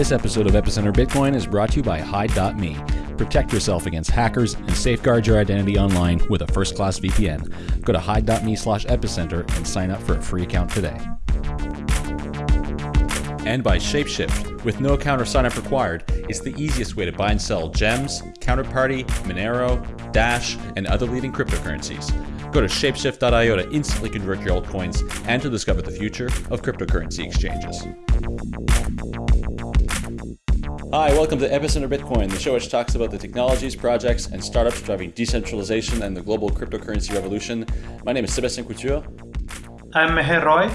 This episode of Epicenter Bitcoin is brought to you by Hide.me. Protect yourself against hackers and safeguard your identity online with a first class VPN. Go to hide.me slash epicenter and sign up for a free account today. And by Shapeshift. With no account or sign up required, it's the easiest way to buy and sell gems, Counterparty, Monero, Dash, and other leading cryptocurrencies. Go to shapeshift.io to instantly convert your altcoins and to discover the future of cryptocurrency exchanges. Hi, welcome to Epicenter Bitcoin, the show which talks about the technologies, projects, and startups driving decentralization and the global cryptocurrency revolution. My name is Sebastian Couture. I'm Meher Roy.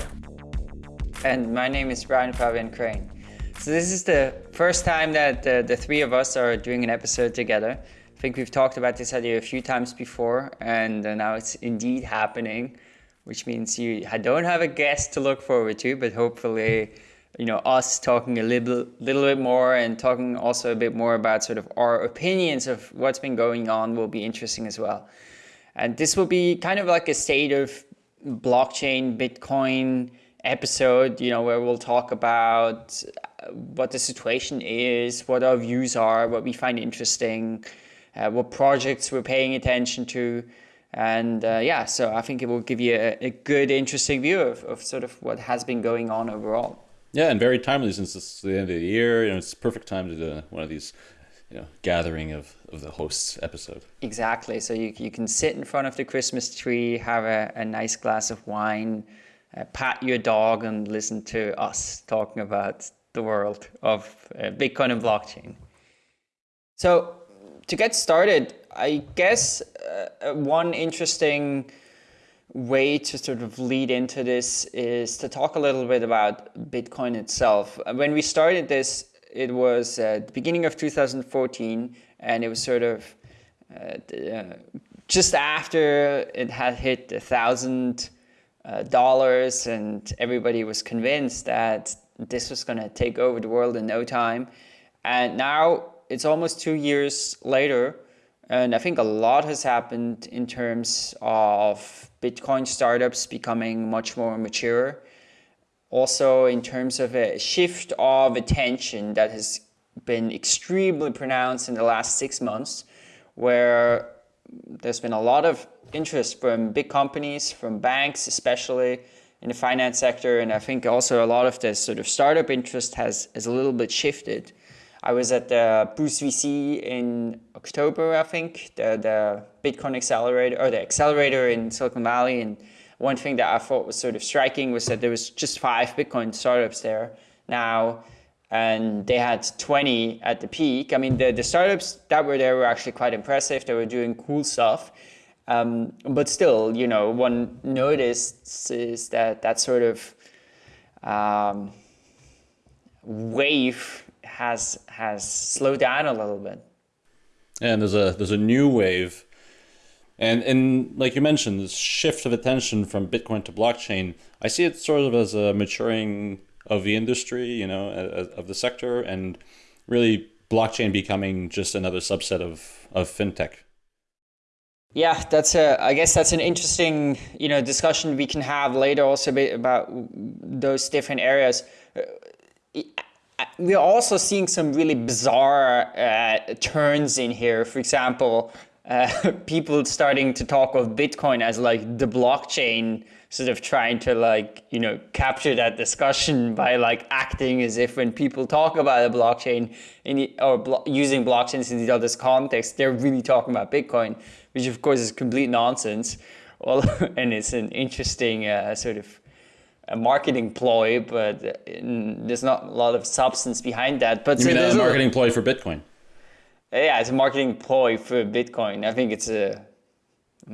And my name is Brian Fabian Crain. So this is the first time that the, the three of us are doing an episode together. I think we've talked about this idea a few times before, and uh, now it's indeed happening, which means you I don't have a guest to look forward to, but hopefully, you know, us talking a little, little bit more and talking also a bit more about sort of our opinions of what's been going on will be interesting as well. And this will be kind of like a state of blockchain, Bitcoin episode, you know, where we'll talk about what the situation is, what our views are, what we find interesting, uh, what projects we're paying attention to. And uh, yeah, so I think it will give you a, a good, interesting view of, of sort of what has been going on overall. Yeah, and very timely since it's the end of the year. You know, it's perfect time to do one of these, you know, gathering of, of the hosts episode. Exactly. So you, you can sit in front of the Christmas tree, have a, a nice glass of wine, uh, pat your dog, and listen to us talking about the world of uh, Bitcoin and blockchain. So to get started, I guess uh, one interesting way to sort of lead into this is to talk a little bit about Bitcoin itself. When we started this, it was the beginning of 2014, and it was sort of uh, uh, just after it had hit a thousand uh, dollars, and everybody was convinced that this was going to take over the world in no time. And now it's almost two years later, and I think a lot has happened in terms of Bitcoin startups becoming much more mature. Also, in terms of a shift of attention that has been extremely pronounced in the last six months, where there's been a lot of interest from big companies, from banks, especially in the finance sector. And I think also a lot of the sort of startup interest has, has a little bit shifted. I was at the Boost VC in October, I think, the, the Bitcoin accelerator or the accelerator in Silicon Valley. And one thing that I thought was sort of striking was that there was just five Bitcoin startups there now, and they had 20 at the peak. I mean, the, the startups that were there were actually quite impressive. They were doing cool stuff. Um, but still, you know, one notices that that sort of um, wave has has slowed down a little bit. And there's a there's a new wave, and and like you mentioned, this shift of attention from Bitcoin to blockchain. I see it sort of as a maturing of the industry, you know, of the sector, and really blockchain becoming just another subset of of fintech. Yeah, that's a. I guess that's an interesting, you know, discussion we can have later also about those different areas we're also seeing some really bizarre uh, turns in here. For example, uh, people starting to talk of Bitcoin as like the blockchain, sort of trying to like, you know, capture that discussion by like acting as if when people talk about a blockchain in the, or blo using blockchains in the other context, they're really talking about Bitcoin, which of course is complete nonsense. Well, and it's an interesting uh, sort of a marketing ploy, but there's not a lot of substance behind that. But you mean a marketing a, ploy for Bitcoin? Yeah, it's a marketing ploy for Bitcoin. I think it's a.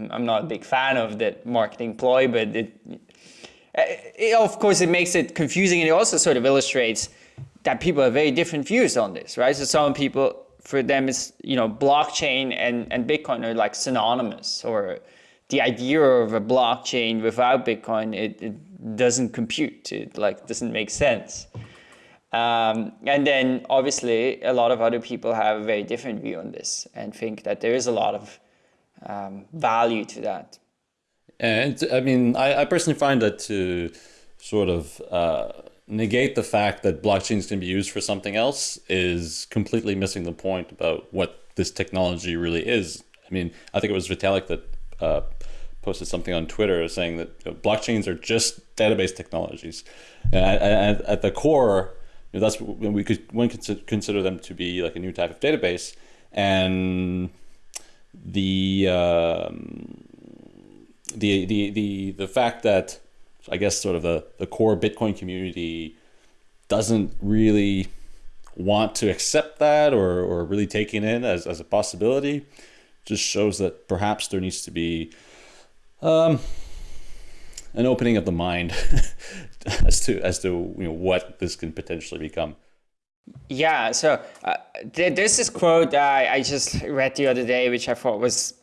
I'm not a big fan of that marketing ploy, but it, it, of course, it makes it confusing, and it also sort of illustrates that people have very different views on this, right? So some people, for them, it's you know, blockchain and and Bitcoin are like synonymous, or the idea of a blockchain without Bitcoin, it, it doesn't compute. It like doesn't make sense. Um, and then obviously a lot of other people have a very different view on this and think that there is a lot of um, value to that. And I mean, I, I personally find that to sort of uh, negate the fact that blockchains can be used for something else is completely missing the point about what this technology really is. I mean, I think it was Vitalik that uh, posted something on Twitter saying that blockchains are just database technologies. And at, at, the core, you know, that's when we could one could consider them to be like a new type of database, and the um, the the the the fact that I guess sort of the the core Bitcoin community doesn't really want to accept that or or really taking in as as a possibility just shows that perhaps there needs to be um, an opening of the mind as to as to you know what this can potentially become. Yeah, so uh, there's this is quote I, I just read the other day, which I thought was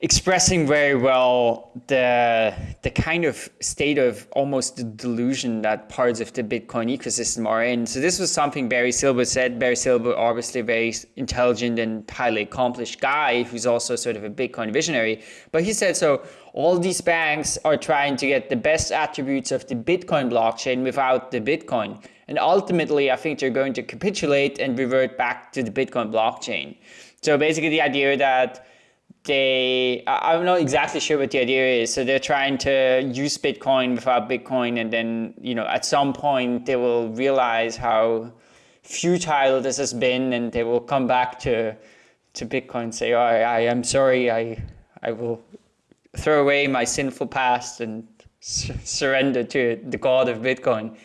expressing very well the the kind of state of almost the delusion that parts of the Bitcoin ecosystem are in. So this was something Barry Silbert said. Barry Silbert, obviously very intelligent and highly accomplished guy who's also sort of a Bitcoin visionary. But he said so all these banks are trying to get the best attributes of the Bitcoin blockchain without the Bitcoin. And ultimately, I think they're going to capitulate and revert back to the Bitcoin blockchain. So basically the idea that they, I'm not exactly sure what the idea is. So they're trying to use Bitcoin without Bitcoin. And then, you know, at some point they will realize how futile this has been and they will come back to, to Bitcoin and say, oh, I, am sorry, I, I will throw away my sinful past and surrender to the god of Bitcoin.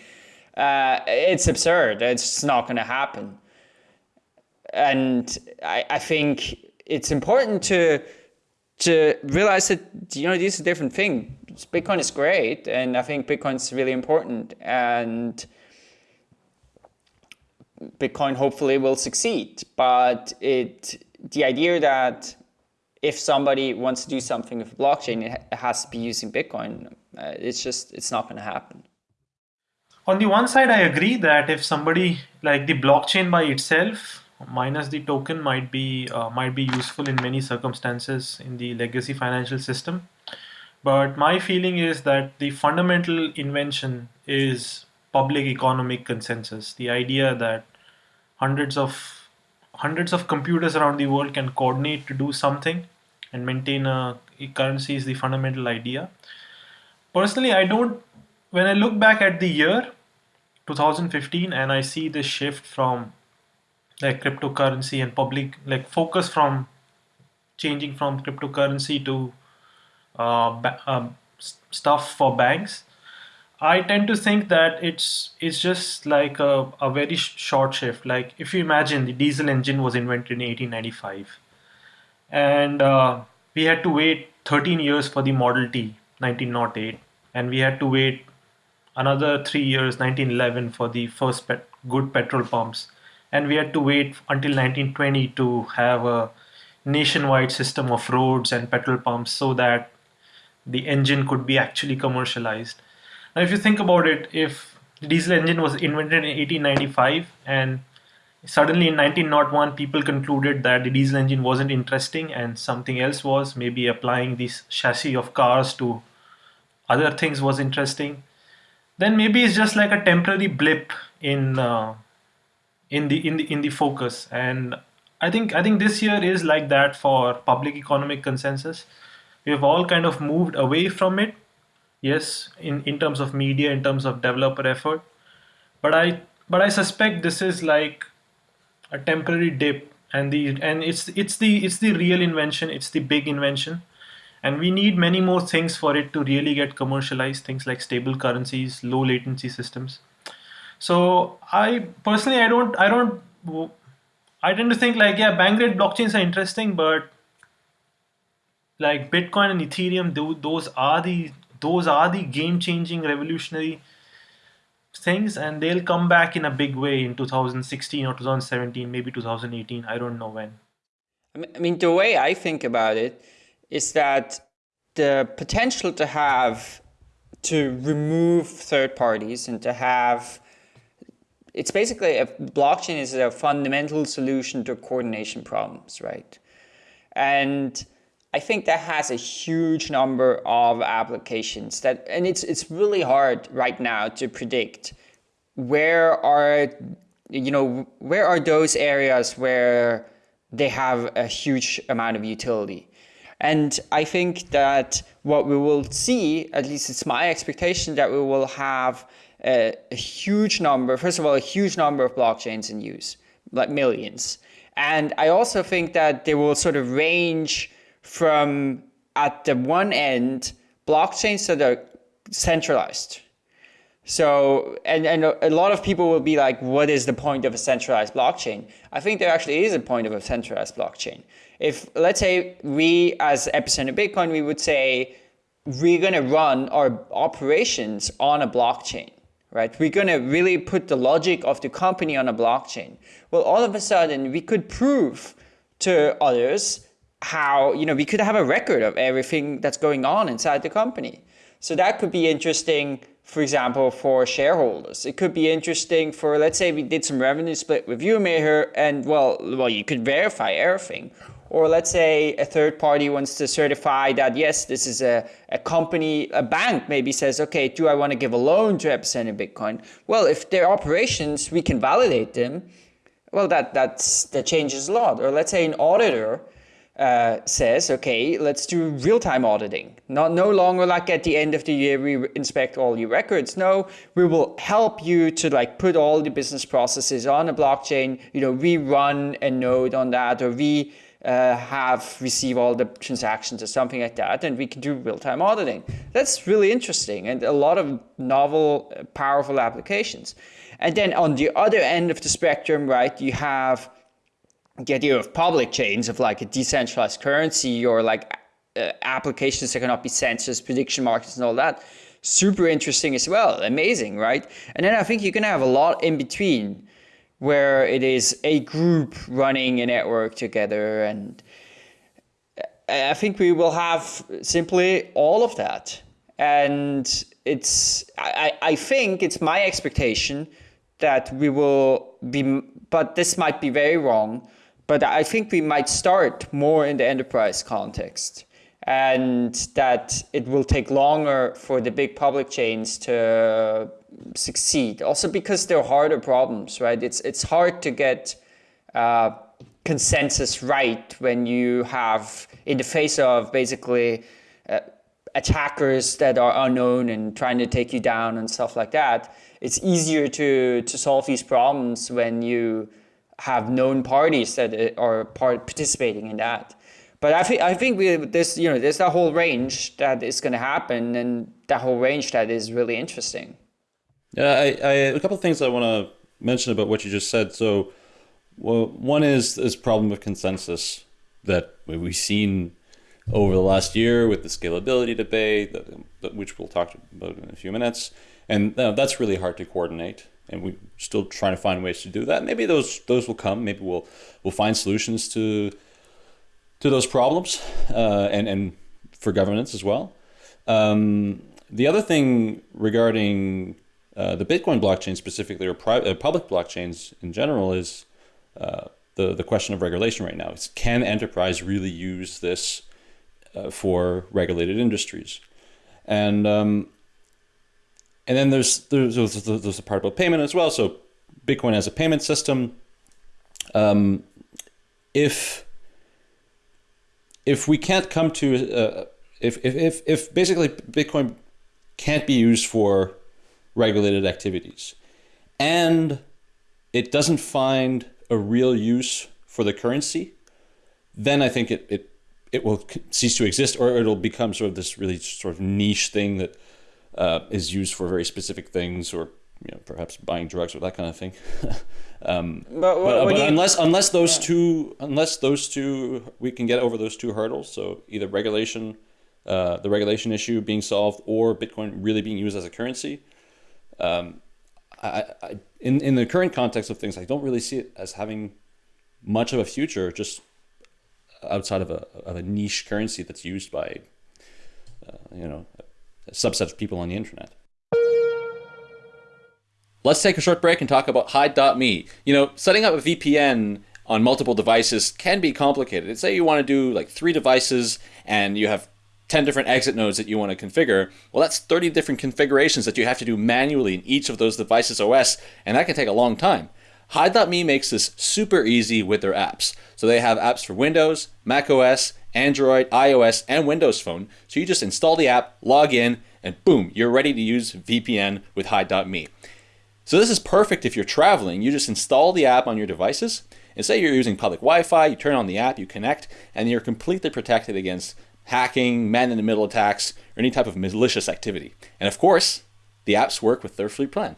Uh, it's absurd. It's not going to happen. And I, I think it's important to to realize that you know this is a different thing. Bitcoin is great, and I think Bitcoin is really important, and Bitcoin hopefully will succeed. But it the idea that if somebody wants to do something with blockchain, it has to be using Bitcoin. Uh, it's just it's not going to happen. On the one side, I agree that if somebody like the blockchain by itself minus the token might be uh, might be useful in many circumstances in the legacy financial system. But my feeling is that the fundamental invention is public economic consensus. The idea that hundreds of hundreds of computers around the world can coordinate to do something and maintain a, a currency is the fundamental idea. Personally i don't when i look back at the year 2015 and i see this shift from like cryptocurrency and public like focus from changing from cryptocurrency to uh, um, stuff for banks. I tend to think that it's it's just like a, a very sh short shift. Like if you imagine the diesel engine was invented in 1895 and uh, we had to wait 13 years for the Model T 1908 and we had to wait another three years 1911 for the first pet good petrol pumps and we had to wait until 1920 to have a nationwide system of roads and petrol pumps so that the engine could be actually commercialized. Now, if you think about it, if the diesel engine was invented in 1895 and suddenly in 1901 people concluded that the diesel engine wasn't interesting and something else was, maybe applying this chassis of cars to other things was interesting, then maybe it's just like a temporary blip in uh, in the in the in the focus. And i think i think this year is like that for public economic consensus. We've all kind of moved away from it yes in in terms of media in terms of developer effort. But i but i suspect this is like a temporary dip. And the and it's it's the it's the real invention. It's the big invention. And we need many more things for it to really get commercialized. Things like stable currencies low latency systems so I personally, I don't, I don't, I tend to think like, yeah, bank rate blockchains are interesting, but like Bitcoin and Ethereum, those are the, those are the game changing revolutionary things and they'll come back in a big way in 2016 or 2017, maybe 2018. I don't know when. I mean, the way I think about it is that the potential to have to remove third parties and to have it's basically a blockchain is a fundamental solution to coordination problems, right? And I think that has a huge number of applications that, and it's, it's really hard right now to predict where are you know where are those areas where they have a huge amount of utility and i think that what we will see at least it's my expectation that we will have a, a huge number first of all a huge number of blockchains in use like millions and i also think that they will sort of range from at the one end blockchains that are centralized so, and, and a lot of people will be like, what is the point of a centralized blockchain? I think there actually is a point of a centralized blockchain. If, let's say, we as Epicenter Bitcoin, we would say, we're going to run our operations on a blockchain, right? We're going to really put the logic of the company on a blockchain. Well, all of a sudden, we could prove to others how, you know, we could have a record of everything that's going on inside the company. So that could be interesting for example, for shareholders. It could be interesting for, let's say we did some revenue split with you, Meher, and well, well, you could verify everything. Or let's say a third party wants to certify that, yes, this is a, a company, a bank maybe says, okay, do I want to give a loan to Epicenter Bitcoin? Well, if their operations, we can validate them, well, that, that's, that changes a lot. Or let's say an auditor uh, says, okay, let's do real-time auditing. Not no longer like at the end of the year we inspect all your records. No, we will help you to like put all the business processes on a blockchain. You know, we run a node on that, or we uh, have receive all the transactions or something like that, and we can do real-time auditing. That's really interesting and a lot of novel, uh, powerful applications. And then on the other end of the spectrum, right, you have the idea of public chains of like a decentralized currency or like uh, applications that cannot be censored, prediction markets and all that. Super interesting as well. Amazing, right? And then I think you're going to have a lot in between where it is a group running a network together. And I think we will have simply all of that. And it's, I, I think it's my expectation that we will be, but this might be very wrong, but I think we might start more in the enterprise context and that it will take longer for the big public chains to succeed. Also because they're harder problems, right? It's, it's hard to get uh, consensus right when you have, in the face of basically uh, attackers that are unknown and trying to take you down and stuff like that. It's easier to, to solve these problems when you have known parties that uh, are part participating in that. But I think I think we there's you know there's that whole range that is going to happen, and that whole range that is really interesting. Yeah, I, I a couple of things I want to mention about what you just said. So, well, one is this problem of consensus that we've seen over the last year with the scalability debate, which we'll talk about in a few minutes, and that's really hard to coordinate and we're still trying to find ways to do that. Maybe those those will come. Maybe we'll we'll find solutions to to those problems uh, and and for governance as well. Um, the other thing regarding uh, the Bitcoin blockchain specifically, or uh, public blockchains in general, is uh, the the question of regulation right now. Is can enterprise really use this uh, for regulated industries? And um, and then there's, there's, there's a part about payment as well. So Bitcoin as a payment system. Um, if if we can't come to uh, if, if, if, if basically Bitcoin can't be used for regulated activities and it doesn't find a real use for the currency, then I think it, it, it will cease to exist or it'll become sort of this really sort of niche thing that uh, is used for very specific things or you know perhaps buying drugs or that kind of thing. um, but, but, but you, unless unless those yeah. two unless those two we can get over those two hurdles, so either regulation, uh, the regulation issue being solved, or Bitcoin really being used as a currency. Um, I, I, in in the current context of things, I don't really see it as having much of a future, just outside of a of a niche currency that's used by, uh, you know, a subset of people on the internet. Let's take a short break and talk about Hide.me. You know, setting up a VPN on multiple devices can be complicated. Say you want to do like three devices and you have 10 different exit nodes that you want to configure. Well, that's 30 different configurations that you have to do manually in each of those devices OS, and that can take a long time. Hide.me makes this super easy with their apps. So they have apps for Windows, Mac OS, Android, iOS, and Windows Phone. So you just install the app, log in, and boom, you're ready to use VPN with Hide.me. So this is perfect if you're traveling. You just install the app on your devices, and say you're using public Wi-Fi, you turn on the app, you connect, and you're completely protected against hacking, man-in-the-middle attacks, or any type of malicious activity. And of course, the apps work with their free plan.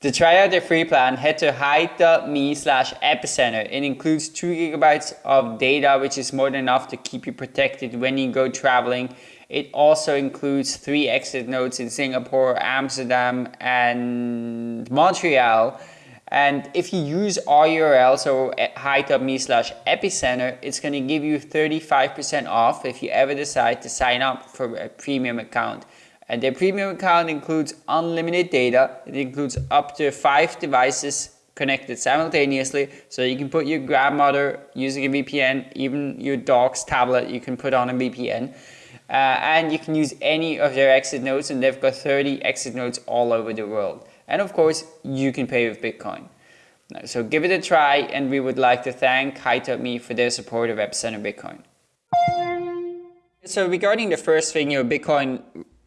To try out their free plan, head to hide.me slash epicenter. It includes 2 gigabytes of data, which is more than enough to keep you protected when you go traveling. It also includes three exit nodes in Singapore, Amsterdam, and Montreal. And if you use our URL, so hide.me slash epicenter, it's going to give you 35% off if you ever decide to sign up for a premium account. And their premium account includes unlimited data. It includes up to five devices connected simultaneously. So you can put your grandmother using a VPN, even your dog's tablet, you can put on a VPN. Uh, and you can use any of their exit nodes and they've got 30 exit nodes all over the world. And of course, you can pay with Bitcoin. So give it a try and we would like to thank Hide.me for their support of Epicenter Bitcoin. So regarding the first thing, you know, Bitcoin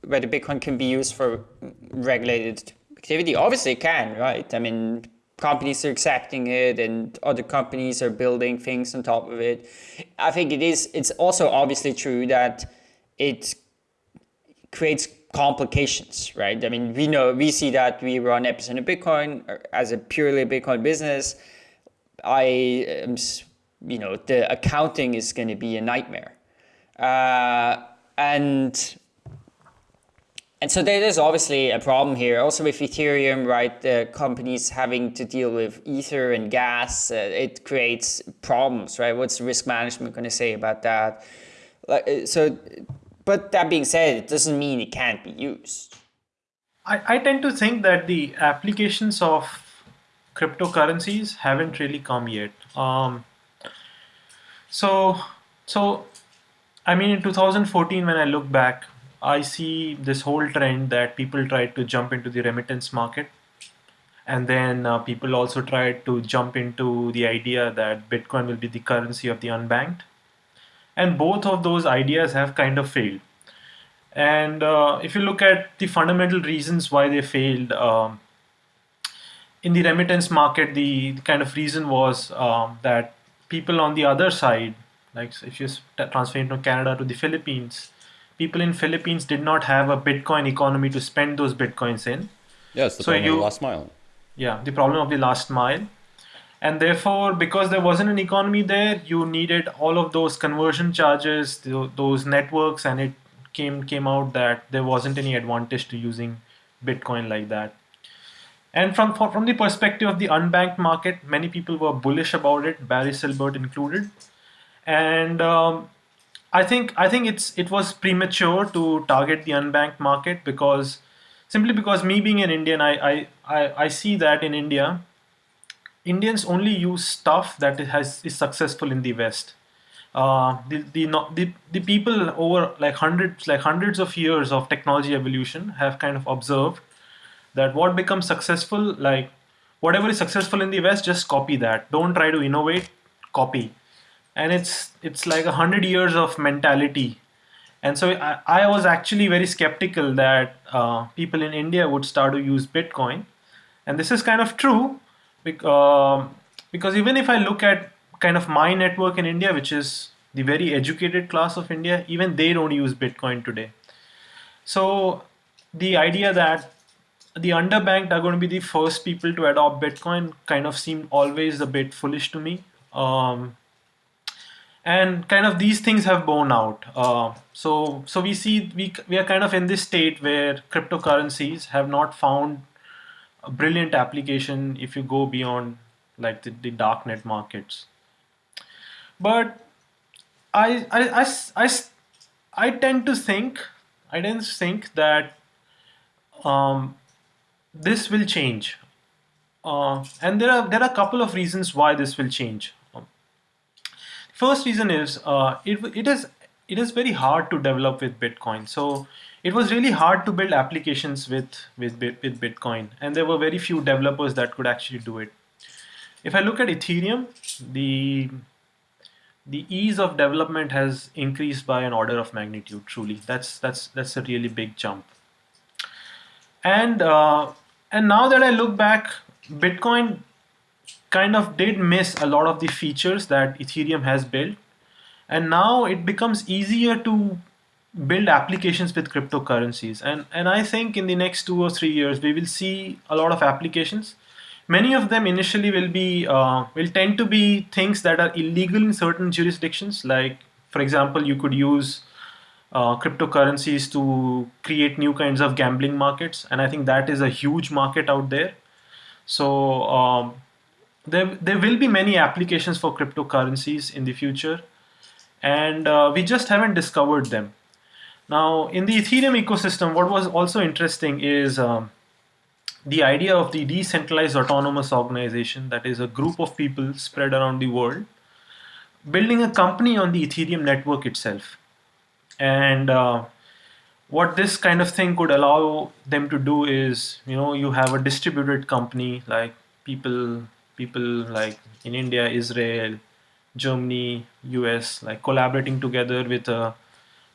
whether Bitcoin can be used for regulated activity. Obviously it can, right? I mean, companies are accepting it and other companies are building things on top of it. I think it is, it's also obviously true that it creates complications, right? I mean, we know, we see that we run Epicenter Bitcoin as a purely Bitcoin business. I you know, the accounting is going to be a nightmare. Uh, and and so there is obviously a problem here. Also with Ethereum, right, the companies having to deal with Ether and gas, uh, it creates problems, right? What's risk management going to say about that? Like, uh, so, but that being said, it doesn't mean it can't be used. I, I tend to think that the applications of cryptocurrencies haven't really come yet. Um, so, so, I mean, in 2014, when I look back, I see this whole trend that people tried to jump into the remittance market. And then uh, people also tried to jump into the idea that Bitcoin will be the currency of the unbanked. And both of those ideas have kind of failed. And uh, if you look at the fundamental reasons why they failed, um, in the remittance market, the, the, kind of reason was um, that people on the other side, like if you transfer into Canada to the Philippines, people in Philippines did not have a Bitcoin economy to spend those Bitcoins in. Yes, the so problem you, of the last mile. Yeah, the problem of the last mile. And therefore, because there wasn't an economy there, you needed all of those conversion charges, those networks, and it came came out that there wasn't any advantage to using Bitcoin like that. And from from the perspective of the unbanked market, many people were bullish about it, Barry Silbert included. And um, I think I think it's it was premature to target the unbanked market because simply because me being an Indian, I I, I, I see that in India, Indians only use stuff that has is successful in the West. Uh, the, the, the the people over like hundreds like hundreds of years of technology evolution have kind of observed that what becomes successful like whatever is successful in the West just copy that. Don't try to innovate, copy and it's it's like a hundred years of mentality and so I, I was actually very skeptical that uh, people in India would start to use Bitcoin and this is kind of true because, um, because even if I look at kind of my network in India which is the very educated class of India even they don't use Bitcoin today so the idea that the underbanked are going to be the first people to adopt Bitcoin kind of seemed always a bit foolish to me um, and kind of these things have borne out. Uh, so so we see we we are kind of in this state where cryptocurrencies have not found a brilliant application if you go beyond like the, the darknet markets. But I, I, I, I, I tend to think I to think that um, this will change. Uh, and there are there are a couple of reasons why this will change. First reason is uh, it, it is it is very hard to develop with Bitcoin. So it was really hard to build applications with with with Bitcoin, and there were very few developers that could actually do it. If I look at Ethereum, the the ease of development has increased by an order of magnitude. Truly, that's that's that's a really big jump. And uh, and now that I look back, Bitcoin kind of did miss a lot of the features that Ethereum has built and now it becomes easier to build applications with cryptocurrencies. And and i think in the next two or three years we will see a lot of applications. Many of them initially will be uh, will tend to be things that are illegal in certain jurisdictions. Like for example you could use uh, cryptocurrencies to create new kinds of gambling markets. And i think that is a huge market out there. So um, there, there will be many applications for cryptocurrencies in the future. And uh, we just haven't discovered them. Now, in the Ethereum ecosystem, what was also interesting is um, the idea of the decentralized autonomous organization, that is a group of people spread around the world, building a company on the Ethereum network itself. And uh, what this kind of thing could allow them to do is, you know, you have a distributed company like people, people like in India, Israel, Germany, US, like collaborating together with a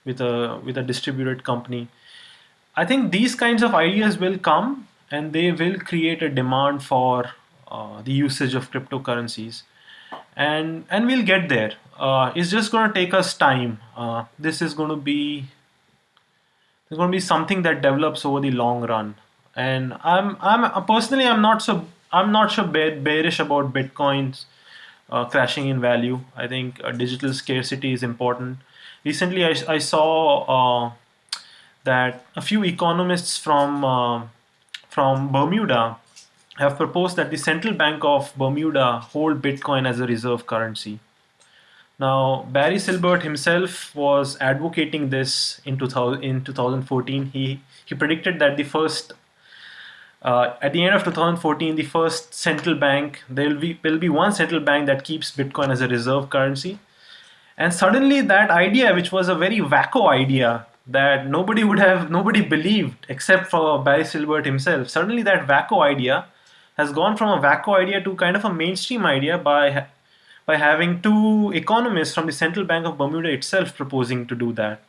with a with a distributed company. I think these kinds of ideas will come and they will create a demand for uh, the usage of cryptocurrencies, and and we'll get there. Uh, it's just going to take us time. Uh, this is going to be there's going to be something that develops over the long run. And I'm I'm personally I'm not so I'm not so bearish about bitcoins uh, crashing in value. I think uh, digital scarcity is important. Recently, I, I saw uh, that a few economists from uh, from Bermuda have proposed that the central bank of Bermuda hold Bitcoin as a reserve currency. Now, Barry Silbert himself was advocating this in 2000, in 2014. He he predicted that the first uh, at the end of 2014, the first central bank, there will be will be one central bank that keeps Bitcoin as a reserve currency. And suddenly that idea, which was a very wacko idea that nobody would have, nobody believed except for Barry Silbert himself, suddenly that wacko idea has gone from a wacko idea to kind of a mainstream idea by, by having two economists from the Central Bank of Bermuda itself proposing to do that.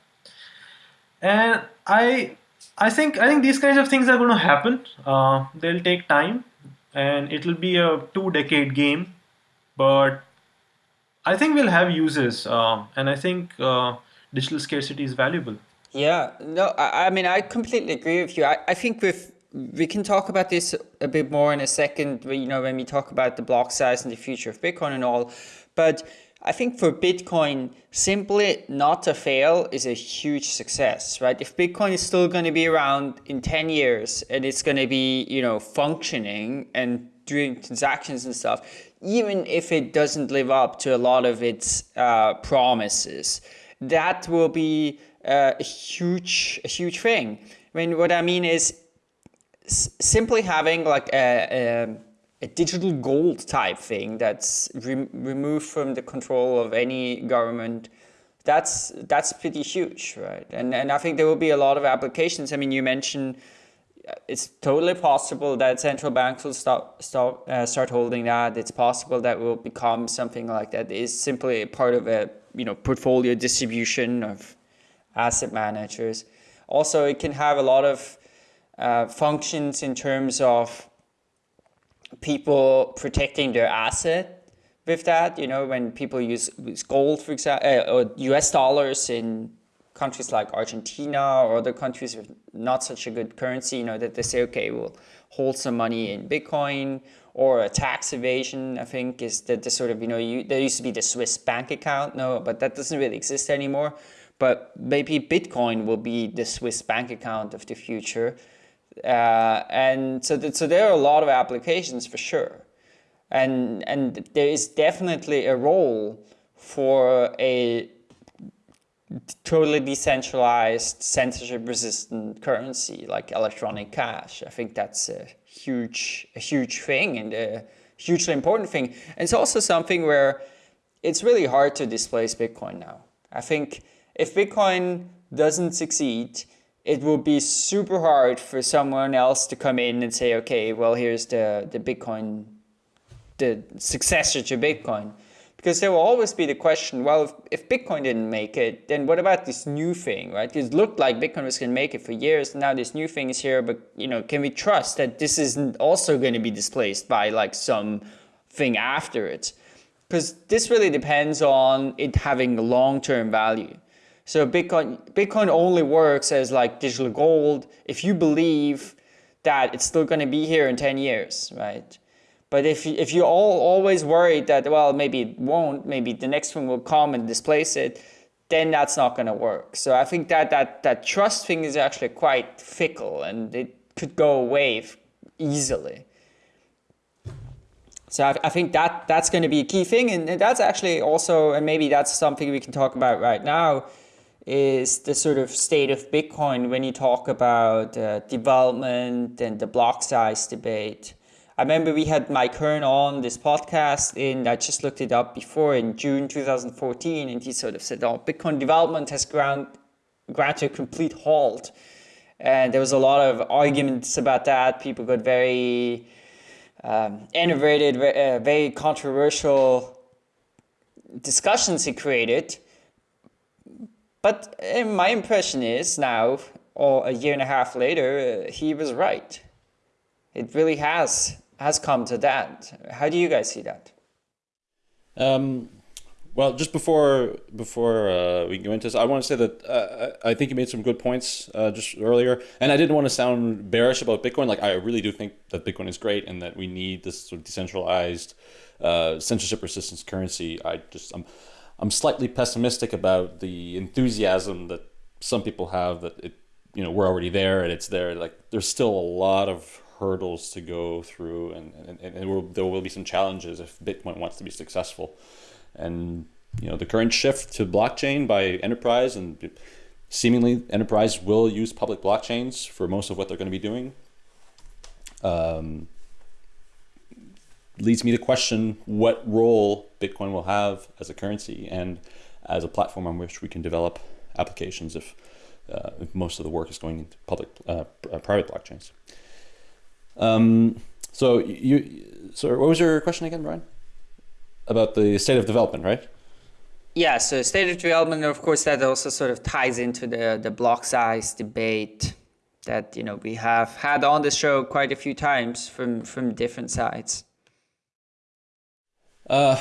And I I think I think these kinds of things are going to happen. Uh, they'll take time, and it'll be a two-decade game, but I think we'll have uses, uh, and I think uh, digital scarcity is valuable. Yeah, no, I, I mean I completely agree with you. I, I think with we can talk about this a bit more in a second. You know, when we talk about the block size and the future of Bitcoin and all, but I think for Bitcoin, simply not to fail is a huge success, right? If Bitcoin is still going to be around in 10 years and it's going to be, you know, functioning and doing transactions and stuff, even if it doesn't live up to a lot of its uh, promises, that will be uh, a huge, a huge thing. I mean, what I mean is simply having like a, a a digital gold type thing that's re removed from the control of any government that's that's pretty huge right and and i think there will be a lot of applications i mean you mentioned it's totally possible that central banks will stop, start uh, start holding that. It's possible that will become something like that. Is simply part of a you know portfolio distribution of asset managers. Also it can have a lot of uh, functions in terms of people protecting their asset with that. You know, when people use, use gold, for example, uh, or US dollars in countries like Argentina or other countries with not such a good currency, you know, that they say, okay, we'll hold some money in Bitcoin or a tax evasion, I think, is that the sort of, you know, you, there used to be the Swiss bank account, no, but that doesn't really exist anymore. But maybe Bitcoin will be the Swiss bank account of the future. Uh, and so, so there are a lot of applications for sure. And, and there is definitely a role for a totally decentralized, censorship-resistant currency like electronic cash. I think that's a huge, a huge thing and a hugely important thing. And it's also something where it's really hard to displace Bitcoin now. I think if Bitcoin doesn't succeed, it will be super hard for someone else to come in and say, okay, well, here's the, the Bitcoin, the successor to Bitcoin. Because there will always be the question, well, if, if Bitcoin didn't make it, then what about this new thing, right? It looked like Bitcoin was going to make it for years. Now this new thing is here, but you know, can we trust that this isn't also going to be displaced by like some thing after it? Because this really depends on it having long-term value. So Bitcoin, Bitcoin only works as like digital gold if you believe that it's still going to be here in 10 years, right? But if, if you're all always worried that, well, maybe it won't, maybe the next one will come and displace it, then that's not going to work. So I think that, that, that trust thing is actually quite fickle and it could go away easily. So I, I think that that's going to be a key thing. And that's actually also, and maybe that's something we can talk about right now, is the sort of state of Bitcoin when you talk about uh, development and the block size debate. I remember we had Mike Hearn on this podcast and I just looked it up before in June 2014, and he sort of said, oh, Bitcoin development has ground, ground to a complete halt. And there was a lot of arguments about that. People got very um, innovated, uh, very controversial discussions he created. But uh, my impression is now, or a year and a half later, uh, he was right. It really has has come to that. How do you guys see that? Um, well, just before before uh, we go into this, I want to say that uh, I think you made some good points uh, just earlier, and I didn't want to sound bearish about Bitcoin. Like I really do think that Bitcoin is great, and that we need this sort of decentralized, uh, censorship resistance currency. I just I'm I'm slightly pessimistic about the enthusiasm that some people have that it, you know, we're already there and it's there. Like there's still a lot of hurdles to go through and, and, and will, there will be some challenges if Bitcoin wants to be successful. And, you know, the current shift to blockchain by enterprise and seemingly enterprise will use public blockchains for most of what they're going to be doing. Um, leads me to question what role Bitcoin will have as a currency and as a platform on which we can develop applications if, uh, if most of the work is going into public, uh, uh private blockchains. Um, so you, so what was your question again, Brian? About the state of development, right? Yeah, so state of development, of course, that also sort of ties into the, the block size debate that you know we have had on the show quite a few times from from different sides. Uh,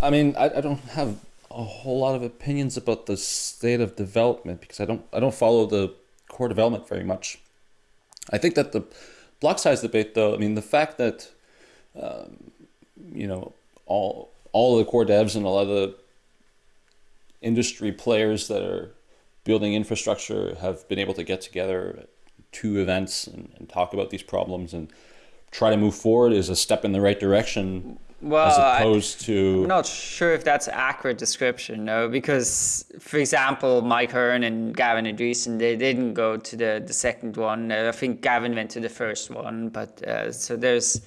I mean, I, I don't have a whole lot of opinions about the state of development because I don't I don't follow the core development very much. I think that the block size debate, though, I mean, the fact that um, you know all all of the core devs and a lot of the industry players that are building infrastructure have been able to get together two events and, and talk about these problems and try to move forward is a step in the right direction well, as opposed I, to. I'm not sure if that's accurate description, no, because for example, Mike Hearn and Gavin Andresen, they didn't go to the, the second one. Uh, I think Gavin went to the first one, but uh, so there's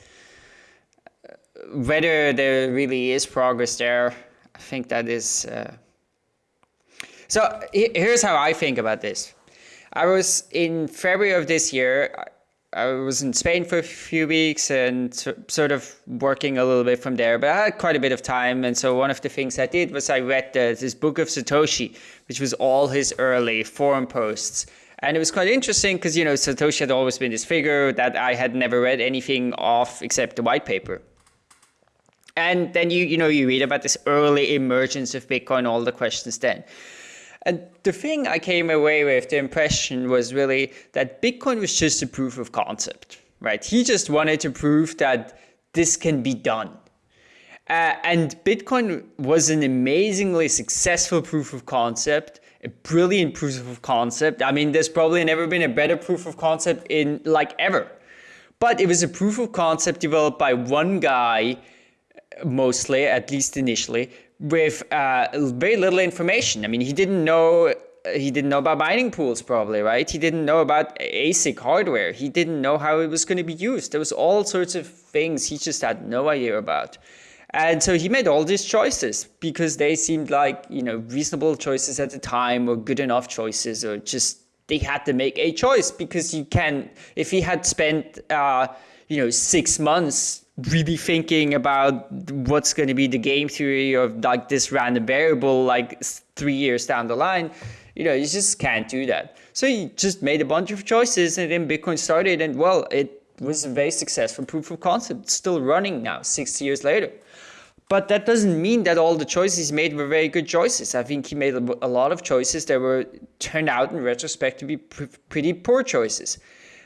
uh, whether there really is progress there. I think that is. Uh, so here's how I think about this. I was in February of this year. I was in Spain for a few weeks and sort of working a little bit from there, but I had quite a bit of time. And so one of the things I did was I read the, this book of Satoshi, which was all his early forum posts. And it was quite interesting because, you know, Satoshi had always been this figure that I had never read anything of except the white paper. And then you, you know, you read about this early emergence of Bitcoin, all the questions then. And the thing I came away with, the impression was really that Bitcoin was just a proof of concept, right? He just wanted to prove that this can be done. Uh, and Bitcoin was an amazingly successful proof of concept, a brilliant proof of concept. I mean, there's probably never been a better proof of concept in like ever. But it was a proof of concept developed by one guy, mostly, at least initially, with uh, very little information. I mean, he didn't know he didn't know about mining pools probably, right? He didn't know about ASIC hardware. He didn't know how it was going to be used. There was all sorts of things he just had no idea about. And so he made all these choices because they seemed like, you know, reasonable choices at the time or good enough choices or just they had to make a choice because you can, if he had spent, uh, you know, six months really thinking about what's going to be the game theory of like this random variable, like three years down the line, you know, you just can't do that. So he just made a bunch of choices and then Bitcoin started and well, it was a very successful proof of concept, still running now, six years later. But that doesn't mean that all the choices made were very good choices. I think he made a lot of choices that were turned out in retrospect to be pr pretty poor choices.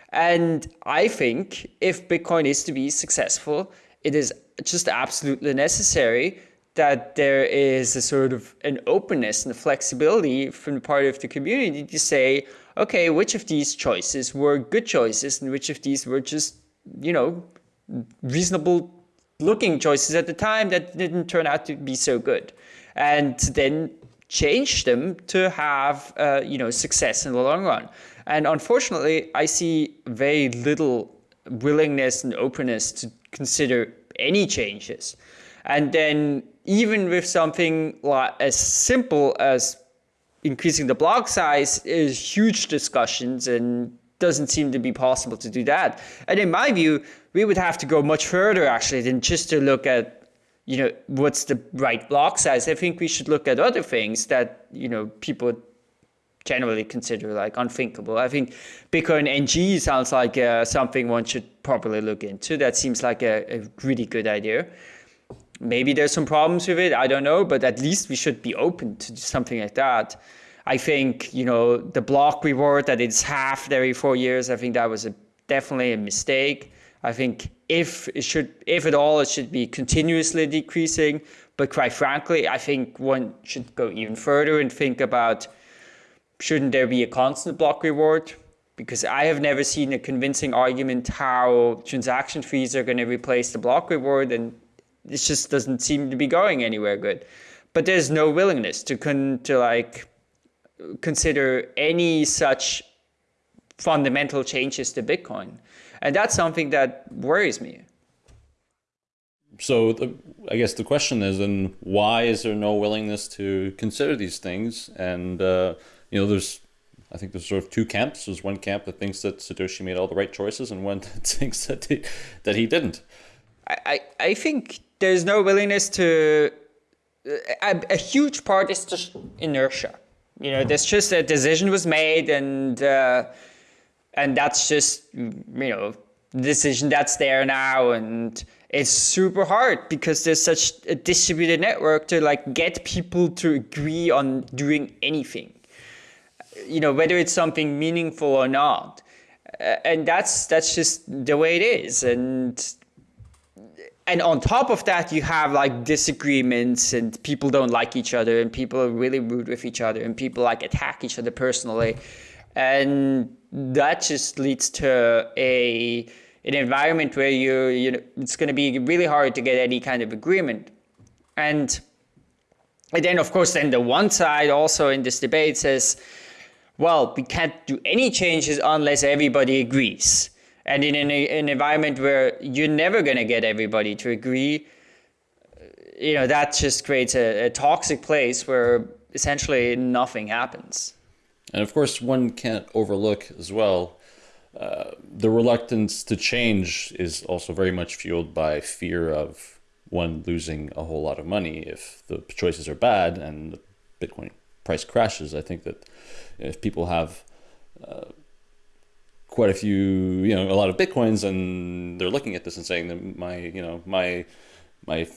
And I think if Bitcoin is to be successful, it is just absolutely necessary that there is a sort of an openness and a flexibility from the part of the community to say, okay, which of these choices were good choices and which of these were just, you know, reasonable looking choices at the time that didn't turn out to be so good. And then change them to have, uh, you know, success in the long run. And unfortunately, I see very little willingness and openness to consider any changes. And then even with something like as simple as increasing the block size is huge discussions and doesn't seem to be possible to do that. And in my view, we would have to go much further actually than just to look at, you know, what's the right block size. I think we should look at other things that, you know, people generally consider like unthinkable. I think Bitcoin NG sounds like uh, something one should probably look into. That seems like a, a really good idea. Maybe there's some problems with it, I don't know, but at least we should be open to something like that. I think, you know, the block reward that it's half every four years, I think that was a, definitely a mistake. I think if it should, if at all, it should be continuously decreasing. But quite frankly, I think one should go even further and think about shouldn't there be a constant block reward? Because I have never seen a convincing argument how transaction fees are going to replace the block reward, and this just doesn't seem to be going anywhere good. But there's no willingness to con to like consider any such fundamental changes to Bitcoin, and that's something that worries me. So the, I guess the question is, and why is there no willingness to consider these things? And uh, you know, there's I think there's sort of two camps. There's one camp that thinks that Satoshi made all the right choices, and one that thinks that he, that he didn't. I, I think there's no willingness to. A, a, huge part is just inertia. You know, there's just a decision was made, and uh, and that's just you know the decision that's there now, and it's super hard because there's such a distributed network to like get people to agree on doing anything. You know, whether it's something meaningful or not, and that's that's just the way it is, and and on top of that, you have like disagreements and people don't like each other and people are really rude with each other and people like attack each other personally. And that just leads to a an environment where you you know it's going to be really hard to get any kind of agreement. And and then of course then the one side also in this debate says, well, we can't do any changes unless everybody agrees. And in an, an environment where you're never going to get everybody to agree, you know, that just creates a, a toxic place where essentially nothing happens. And of course, one can't overlook as well uh, the reluctance to change is also very much fueled by fear of one losing a whole lot of money if the choices are bad and the Bitcoin price crashes. I think that if people have uh, quite a few, you know, a lot of bitcoins, and they're looking at this and saying that my, you know, my, my,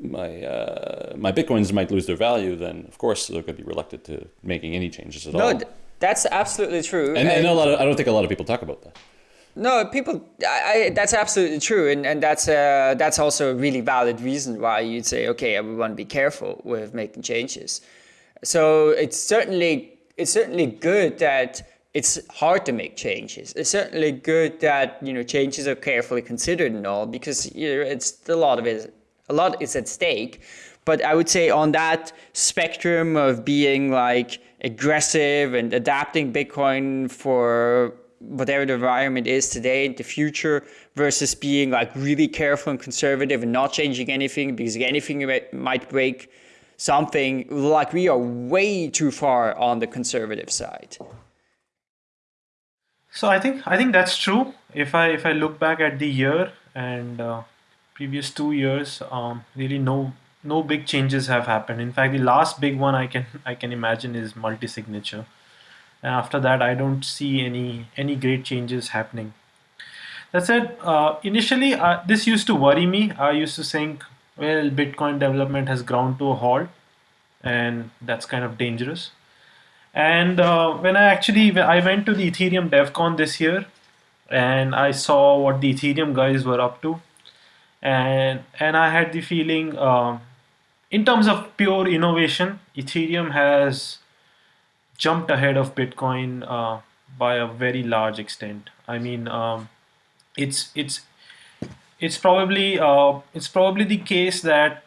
my, uh, my bitcoins might lose their value. Then of course they're going to be reluctant to making any changes at all. no, all. that's absolutely true. And, and, and, a lot of, I don't think a lot of people talk about that. No, people. I, that's absolutely true, and and that's uh, that's also a really valid reason why you'd say, okay, everyone be careful with making changes. So it's certainly it's certainly good that it's hard to make changes. It's certainly good that you know changes are carefully considered and all because you know, it's a lot of it, a lot is at stake. But I would say on that spectrum of being like aggressive and adapting Bitcoin for whatever the environment is today in the future versus being like really careful and conservative and not changing anything because anything might break something like we are way too far on the conservative side. So i think i think that's true. If i if i look back at the year and uh, previous two years um, really no no big changes have happened. In fact the last big one i can i can imagine is multi-signature. And after that i don't see any any great changes happening. That said uh, initially uh, this used to worry me. I used to think well, Bitcoin development has ground to a halt, and that's kind of dangerous. And uh, when I actually I went to the Ethereum DevCon this year, and I saw what the Ethereum guys were up to, and and I had the feeling, uh, in terms of pure innovation, Ethereum has jumped ahead of Bitcoin uh, by a very large extent. I mean, um, it's it's it's probably uh, it's probably the case that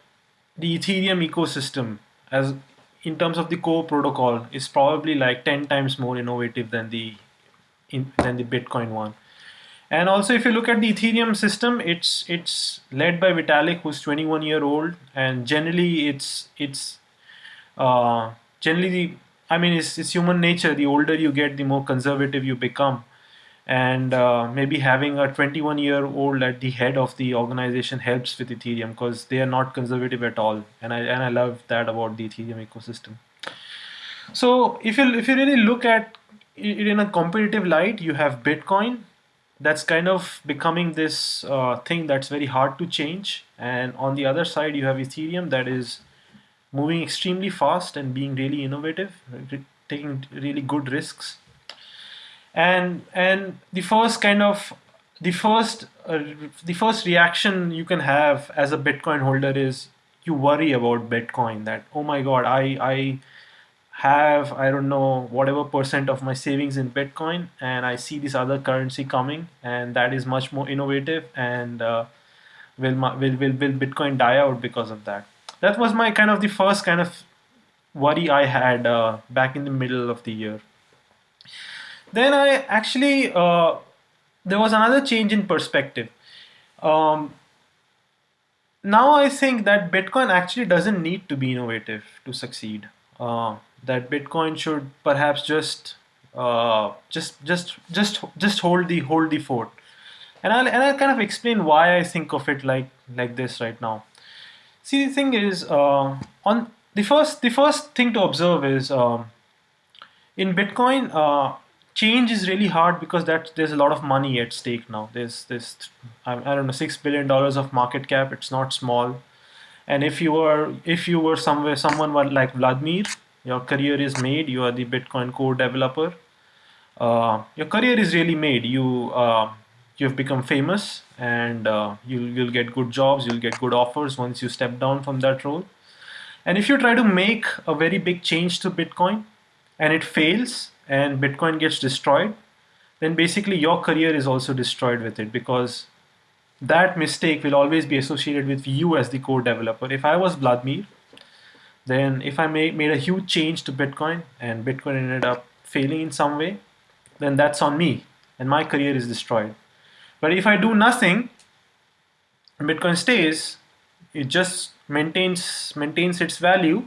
the Ethereum ecosystem, as in terms of the core protocol, is probably like ten times more innovative than the in, than the Bitcoin one. And also, if you look at the Ethereum system, it's it's led by Vitalik, who's 21 year old, and generally it's it's uh, generally the I mean it's, it's human nature. The older you get, the more conservative you become and uh, maybe having a 21 year old at the head of the organization helps with ethereum because they are not conservative at all. And i and i love that about the ethereum ecosystem. So if you if you really look at it in a competitive light you have bitcoin. That's kind of becoming this uh, thing that's very hard to change. And on the other side you have ethereum that is moving extremely fast and being really innovative taking really good risks and and the first kind of the first uh, the first reaction you can have as a bitcoin holder is you worry about bitcoin that oh my god i i have i don't know whatever percent of my savings in bitcoin and i see this other currency coming and that is much more innovative and uh, will, will will will bitcoin die out because of that? That was my kind of the first kind of worry i had uh, back in the middle of the year then I actually, uh, there was another change in perspective. Um, now I think that Bitcoin actually doesn't need to be innovative to succeed. Uh, that Bitcoin should perhaps just, uh, just, just, just, just hold the hold the fort. And I'll and I'll kind of explain why I think of it like like this right now. See, the thing is, uh, on the first the first thing to observe is um, in Bitcoin uh, change is really hard because that there's a lot of money at stake now. There's this I, I don't know six billion dollars of market cap. It's not small, and if you were if you were somewhere someone like Wladimir, your career is made. You are the Bitcoin core developer. Uh, your career is really made. You uh, you've become famous, and uh, you'll you'll get good jobs. You'll get good offers once you step down from that role. And if you try to make a very big change to Bitcoin, and it fails, and Bitcoin gets destroyed, then basically your career is also destroyed with it because that mistake will always be associated with you as the core developer. If I was Wladimir, then if I made, made a huge change to Bitcoin and Bitcoin ended up failing in some way, then that's on me and my career is destroyed. But if I do nothing, Bitcoin stays, it just maintains maintains its value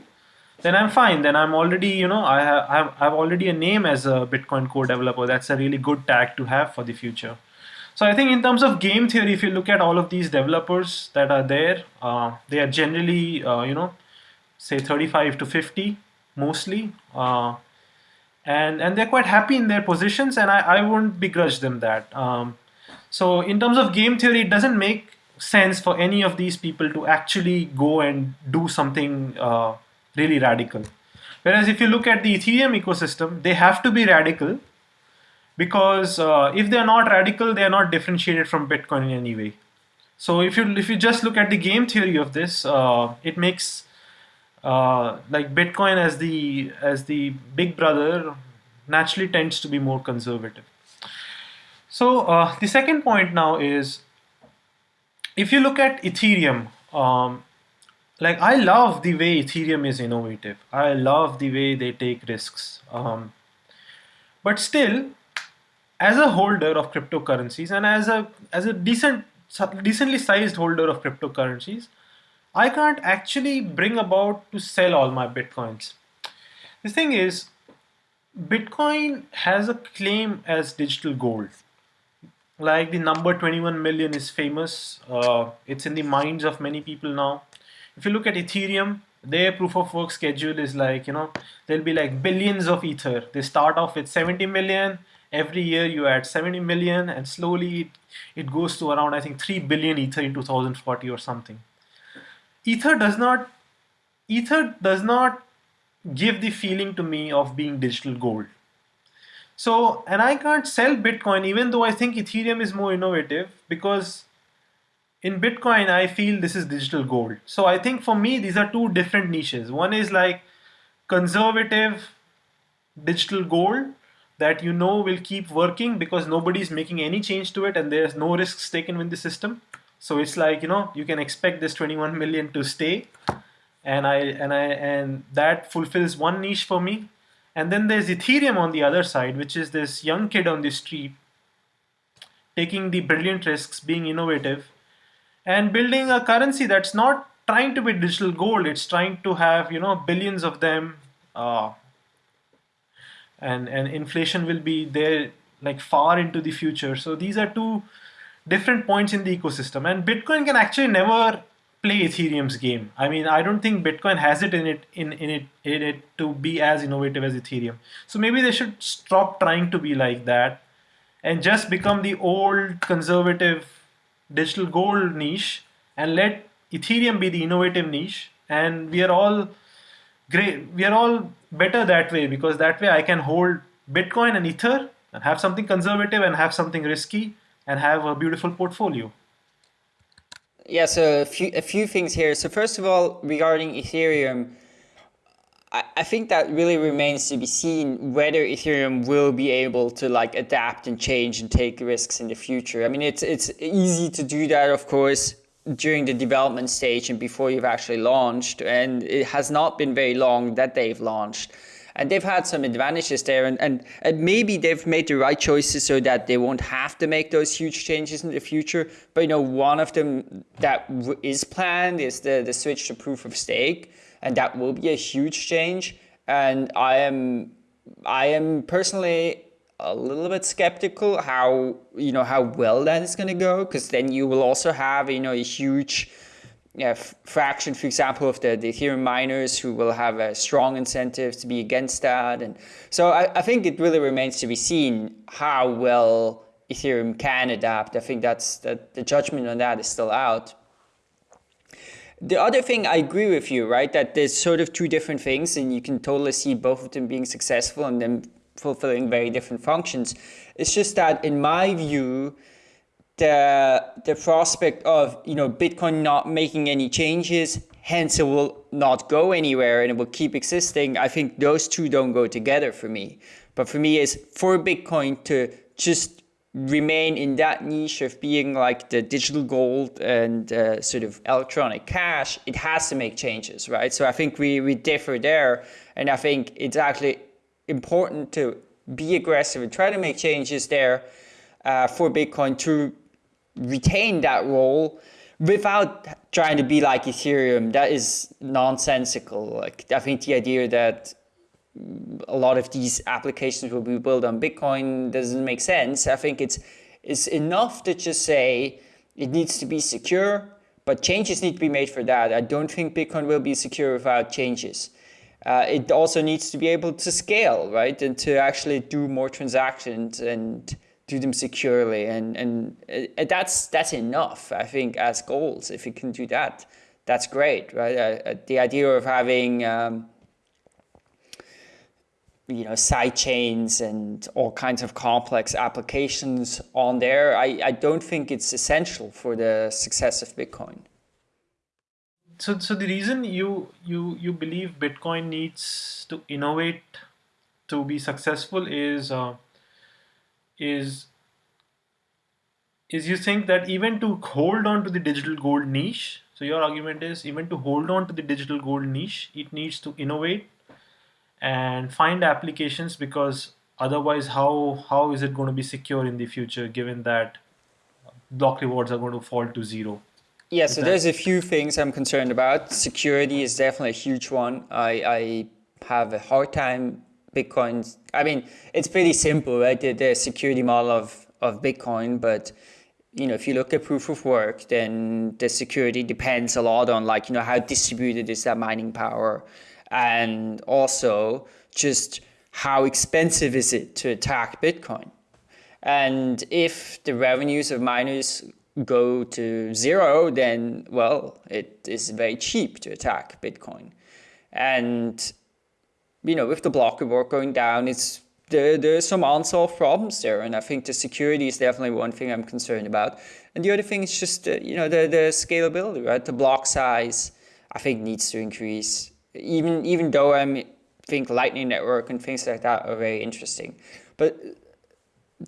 then I'm fine. Then I'm already, you know, I have, I have already a name as a Bitcoin core developer. That's a really good tag to have for the future. So I think in terms of game theory, if you look at all of these developers that are there, uh, they are generally, uh, you know, say 35 to 50 mostly. Uh, and, and they're quite happy in their positions and I, I won't begrudge them that. Um, so in terms of game theory, it doesn't make sense for any of these people to actually go and do something uh, really radical. Whereas if you look at the Ethereum ecosystem, they have to be radical because uh, if they're not radical, they are not differentiated from Bitcoin in any way. So if you if you just look at the game theory of this, uh, it makes uh, like Bitcoin as the as the big brother naturally tends to be more conservative. So uh, the second point now is if you look at Ethereum, um, like I love the way Ethereum is innovative. I love the way they take risks. Um, but still, as a holder of cryptocurrencies and as a as a decent decently sized holder of cryptocurrencies, I can't actually bring about to sell all my bitcoins. The thing is, Bitcoin has a claim as digital gold. Like the number 21 million is famous. Uh, it's in the minds of many people now. If you look at Ethereum, their proof of work schedule is like, you know, there'll be like billions of Ether. They start off with 70 million. Every year you add 70 million and slowly it, it goes to around, I think, 3 billion Ether in 2040 or something. Ether does not, Ether does not give the feeling to me of being digital gold. So, and I can't sell Bitcoin even though I think Ethereum is more innovative because in Bitcoin, I feel this is digital gold. So I think for me, these are two different niches. One is like conservative digital gold that you know will keep working because nobody's making any change to it and there's no risks taken with the system. So it's like, you know, you can expect this 21 million to stay and I and I and that fulfills one niche for me. And then there's Ethereum on the other side, which is this young kid on the street taking the brilliant risks, being innovative, and building a currency that's not trying to be digital gold. It's trying to have you know billions of them, uh, and and inflation will be there like far into the future. So these are two different points in the ecosystem, and Bitcoin can actually never play Ethereum's game. I mean, I don't think Bitcoin has it in it in, in it in it to be as innovative as Ethereum. So maybe they should stop trying to be like that and just become the old conservative digital gold niche and let Ethereum be the innovative niche. And we are all great. We are all better that way because that way I can hold Bitcoin and Ether and have something conservative and have something risky and have a beautiful portfolio. Yeah, so a few, a few things here. So first of all, regarding Ethereum, I, I think that really remains to be seen whether Ethereum will be able to like adapt and change and take risks in the future. I mean, it's it's easy to do that, of course, during the development stage and before you've actually launched. And it has not been very long that they've launched and they've had some advantages there and, and, and maybe they've made the right choices so that they won't have to make those huge changes in the future but you know one of them that is planned is the, the switch to proof of stake and that will be a huge change and i am i am personally a little bit skeptical how you know how well that is going to go because then you will also have you know a huge yeah, fraction, for example, of the, the Ethereum miners who will have a strong incentive to be against that. And so I, I think it really remains to be seen how well Ethereum can adapt. I think that's that the judgment on that is still out. The other thing I agree with you, right? That there's sort of two different things and you can totally see both of them being successful and then fulfilling very different functions. It's just that in my view, the the prospect of you know Bitcoin not making any changes, hence it will not go anywhere and it will keep existing. I think those two don't go together for me. But for me, is for Bitcoin to just remain in that niche of being like the digital gold and uh, sort of electronic cash, it has to make changes, right? So I think we, we differ there. And I think it's actually important to be aggressive and try to make changes there uh, for Bitcoin to retain that role without trying to be like Ethereum. That is nonsensical. Like I think the idea that a lot of these applications will be built on Bitcoin doesn't make sense. I think it's it's enough to just say it needs to be secure, but changes need to be made for that. I don't think Bitcoin will be secure without changes. Uh, it also needs to be able to scale, right, and to actually do more transactions and do them securely and and uh, that's that's enough i think as goals if you can do that that's great right uh, uh, the idea of having um, you know side chains and all kinds of complex applications on there i i don't think it's essential for the success of bitcoin. So so the reason you you you believe bitcoin needs to innovate to be successful is uh, is is you think that even to hold on to the digital gold niche so your argument is even to hold on to the digital gold niche it needs to innovate and find applications because Otherwise, how how is it going to be secure in the future, given that block rewards are going to fall to zero? Yeah, so there's a few things I'm concerned about. Security is definitely a huge one. I, I have a hard time Bitcoin. I mean, it's pretty simple, right? The, the security model of, of Bitcoin, but you know, if you look at proof of work, then the security depends a lot on like, you know, how distributed is that mining power and also just how expensive is it to attack Bitcoin. And if the revenues of miners go to zero, then, well, it is very cheap to attack Bitcoin. And, you know, with the block reward going down, it's there, there's some unsolved problems there. And I think the security is definitely one thing I'm concerned about. And the other thing is just, uh, you know, the, the scalability, right? The block size, I think needs to increase. Even, even though I think Lightning Network and things like that are very interesting. But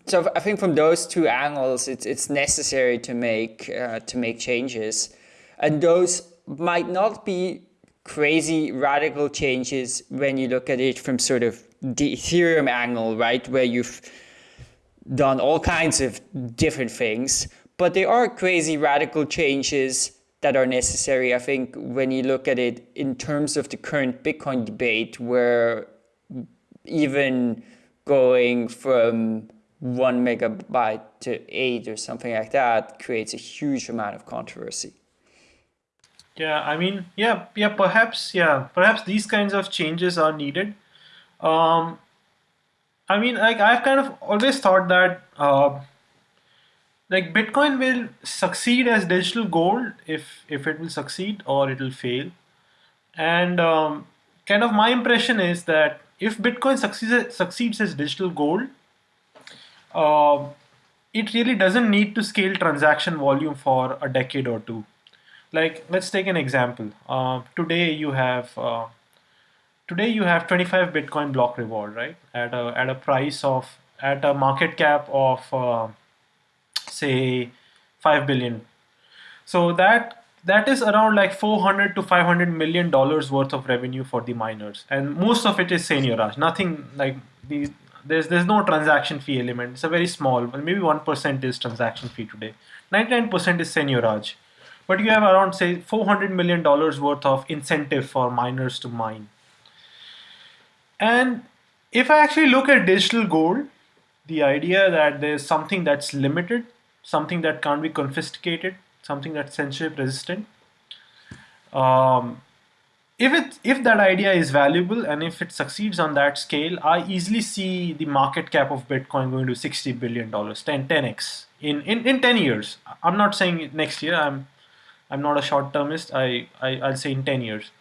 so I think from those two angles, it's, it's necessary to make, uh, to make changes. And those might not be crazy radical changes when you look at it from sort of the Ethereum angle, right, where you've done all kinds of different things, but they are crazy radical changes that are necessary, I think, when you look at it in terms of the current Bitcoin debate, where even going from one megabyte to eight or something like that creates a huge amount of controversy. Yeah, I mean, yeah, yeah, perhaps, yeah, perhaps these kinds of changes are needed. Um, I mean, like I've kind of always thought that uh, like Bitcoin will succeed as digital gold if if it will succeed or it will fail. And um, kind of my impression is that if Bitcoin succeeds succeeds as digital gold, uh, it really doesn't need to scale transaction volume for a decade or two. Like let's take an example. Uh, today you have uh, today you have 25 Bitcoin block reward, right? At a at a price of at a market cap of uh, say 5 billion. So that that is around like 400 to 500 million dollars worth of revenue for the miners, and most of it is seigniorage. Nothing like the there's there's no transaction fee element. It's a very small, maybe one percent is transaction fee today. 99% is seigniorage, but you have around say 400 million dollars worth of incentive for miners to mine. And if I actually look at digital gold, the idea that there's something that's limited, something that can't be confiscated, something that's censorship resistant. Um, if it if that idea is valuable and if it succeeds on that scale, I easily see the market cap of Bitcoin going to 60 billion dollars, 10 10x in, in in 10 years. I'm not saying next year. I'm I'm not a short termist. I, I I'll say in 10 years.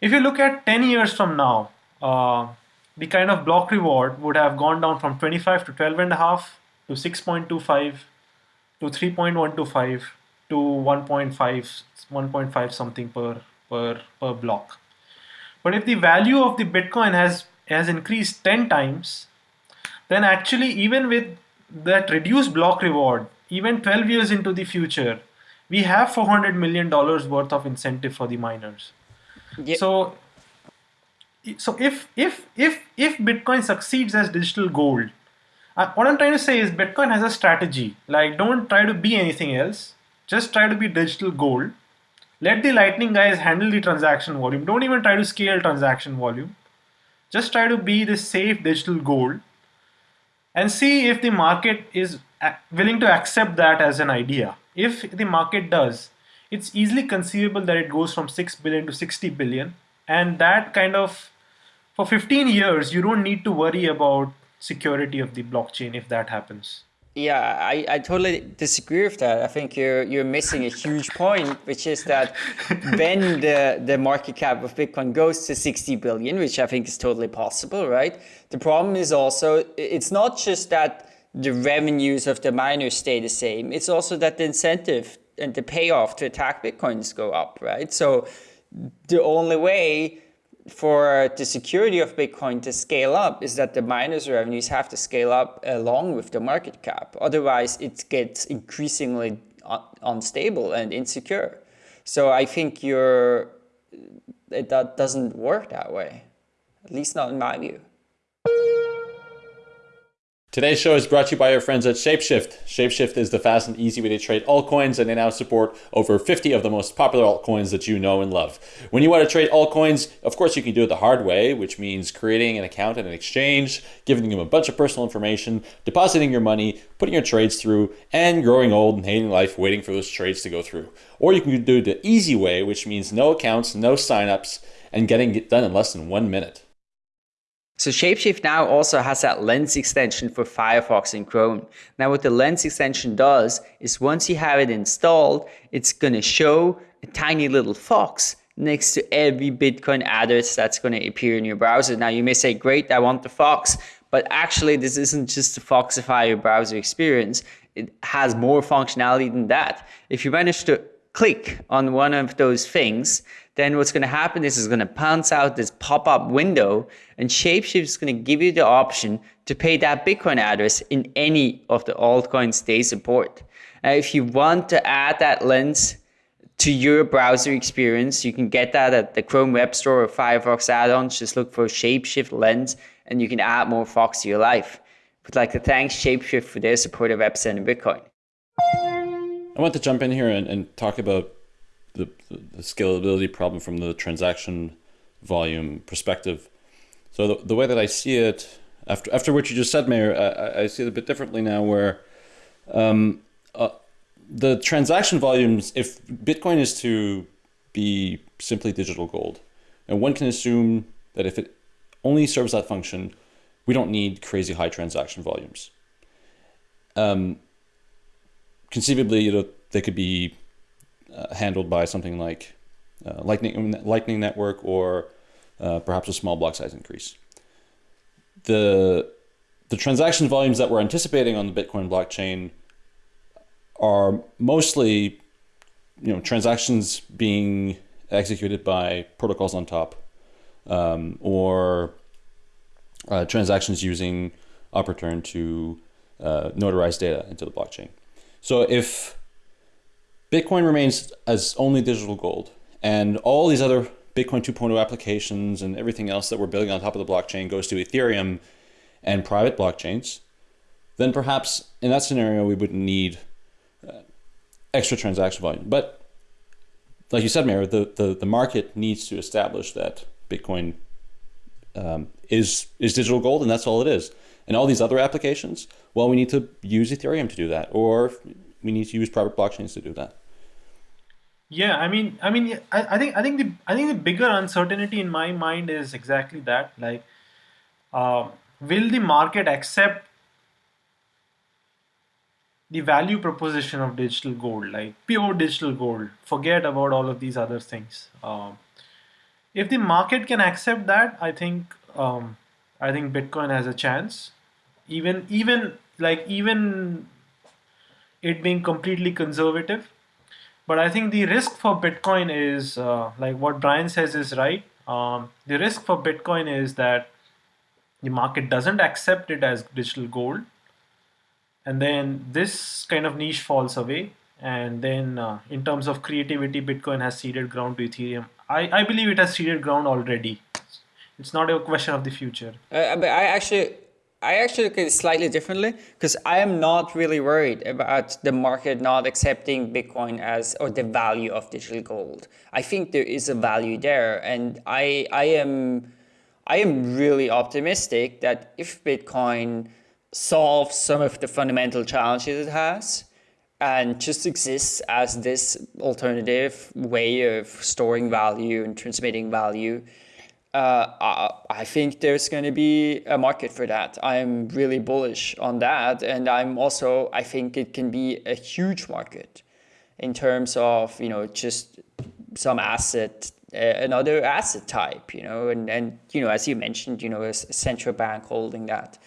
If you look at 10 years from now, uh, the kind of block reward would have gone down from 25 to 12 and a half to 6.25 to 3.125 to 1.5 1.5 something per per per block but if the value of the bitcoin has has increased 10 times then actually even with that reduced block reward even 12 years into the future we have 400 million dollars worth of incentive for the miners yeah. so so if if if if bitcoin succeeds as digital gold uh, what i'm trying to say is bitcoin has a strategy. Like don't try to be anything else. Just try to be digital gold. Let the lightning guys handle the transaction volume. Don't even try to scale transaction volume. Just try to be the safe digital gold. And see if the market is willing to accept that as an idea. If the market does it's easily conceivable that it goes from 6 billion to 60 billion. And that kind of for 15 years, you don't need to worry about security of the blockchain if that happens. Yeah, I, I totally disagree with that. I think you're you're missing a huge point, which is that when the, the market cap of Bitcoin goes to 60 billion, which I think is totally possible, right? The problem is also it's not just that the revenues of the miners stay the same, it's also that the incentive and the payoff to attack Bitcoins go up, right? So the only way for the security of Bitcoin to scale up is that the miners revenues have to scale up along with the market cap. Otherwise, it gets increasingly unstable and insecure. So I think you're, it, that doesn't work that way, at least not in my view. Today's show is brought to you by our friends at Shapeshift. Shapeshift is the fast and easy way to trade altcoins, and they now support over 50 of the most popular altcoins that you know and love. When you want to trade altcoins, of course, you can do it the hard way, which means creating an account at an exchange, giving them a bunch of personal information, depositing your money, putting your trades through, and growing old and hating life waiting for those trades to go through. Or you can do it the easy way, which means no accounts, no signups, and getting it done in less than one minute. So Shapeshift now also has that lens extension for Firefox and Chrome. Now what the lens extension does is once you have it installed, it's going to show a tiny little fox next to every Bitcoin address that's going to appear in your browser. Now you may say, great, I want the fox, but actually this isn't just to foxify your browser experience. It has more functionality than that. If you manage to click on one of those things, then what's going to happen is it's going to pounce out this pop-up window and Shapeshift is going to give you the option to pay that Bitcoin address in any of the altcoins they support. Now, if you want to add that lens to your browser experience, you can get that at the Chrome Web Store or Firefox add-ons. Just look for Shapeshift Lens and you can add more Fox to your life. Would like to thank Shapeshift for their support of Epicenter Bitcoin. I want to jump in here and, and talk about the, the, scalability problem from the transaction volume perspective. So the, the way that I see it, after after what you just said, Meher, I, I see it a bit differently now where um, uh, the transaction volumes, if Bitcoin is to be simply digital gold, and one can assume that if it only serves that function, we don't need crazy high transaction volumes. Um, conceivably, you know, they could be uh, handled by something like uh, Lightning, Lightning Network or uh, perhaps a small block size increase. The, the transaction volumes that we're anticipating on the Bitcoin blockchain are mostly you know, transactions being executed by protocols on top um, or uh, transactions using OP_RETURN to uh, notarize data into the blockchain. So if Bitcoin remains as only digital gold and all these other Bitcoin 2.0 applications and everything else that we're building on top of the blockchain goes to Ethereum and private blockchains, then perhaps in that scenario we wouldn't need uh, extra transaction volume. But like you said, Meher, the, the, the market needs to establish that Bitcoin um, is, is digital gold and that's all it is. And all these other applications, well, we need to use Ethereum to do that, or we need to use private blockchains to do that. Yeah, I mean, I mean, I, I think, I think the, I think the bigger uncertainty in my mind is exactly that. Like, uh, will the market accept the value proposition of digital gold, like pure digital gold? Forget about all of these other things. Um, if the market can accept that, I think um, I think Bitcoin has a chance. Even even like even it being completely conservative. But I think the risk for Bitcoin is uh, like what Brian says is right. Um, the risk for Bitcoin is that the market doesn't accept it as digital gold. And then this kind of niche falls away. And then uh, in terms of creativity, Bitcoin has ceded ground to Ethereum. I, I believe it has ceded ground already. It's not a question of the future. Uh, but I actually, I actually look at it slightly differently because I am not really worried about the market not accepting Bitcoin as or the value of digital gold. I think there is a value there, and I I am I am really optimistic that if Bitcoin solves some of the fundamental challenges it has and just exists as this alternative way of storing value and transmitting value uh, I think there's going to be a market for that. I'm really bullish on that. And I'm also, I think it can be a huge market in terms of, you know, just some asset, uh, another asset type, you know, and, and, you know, as you mentioned, you know, a central bank holding that.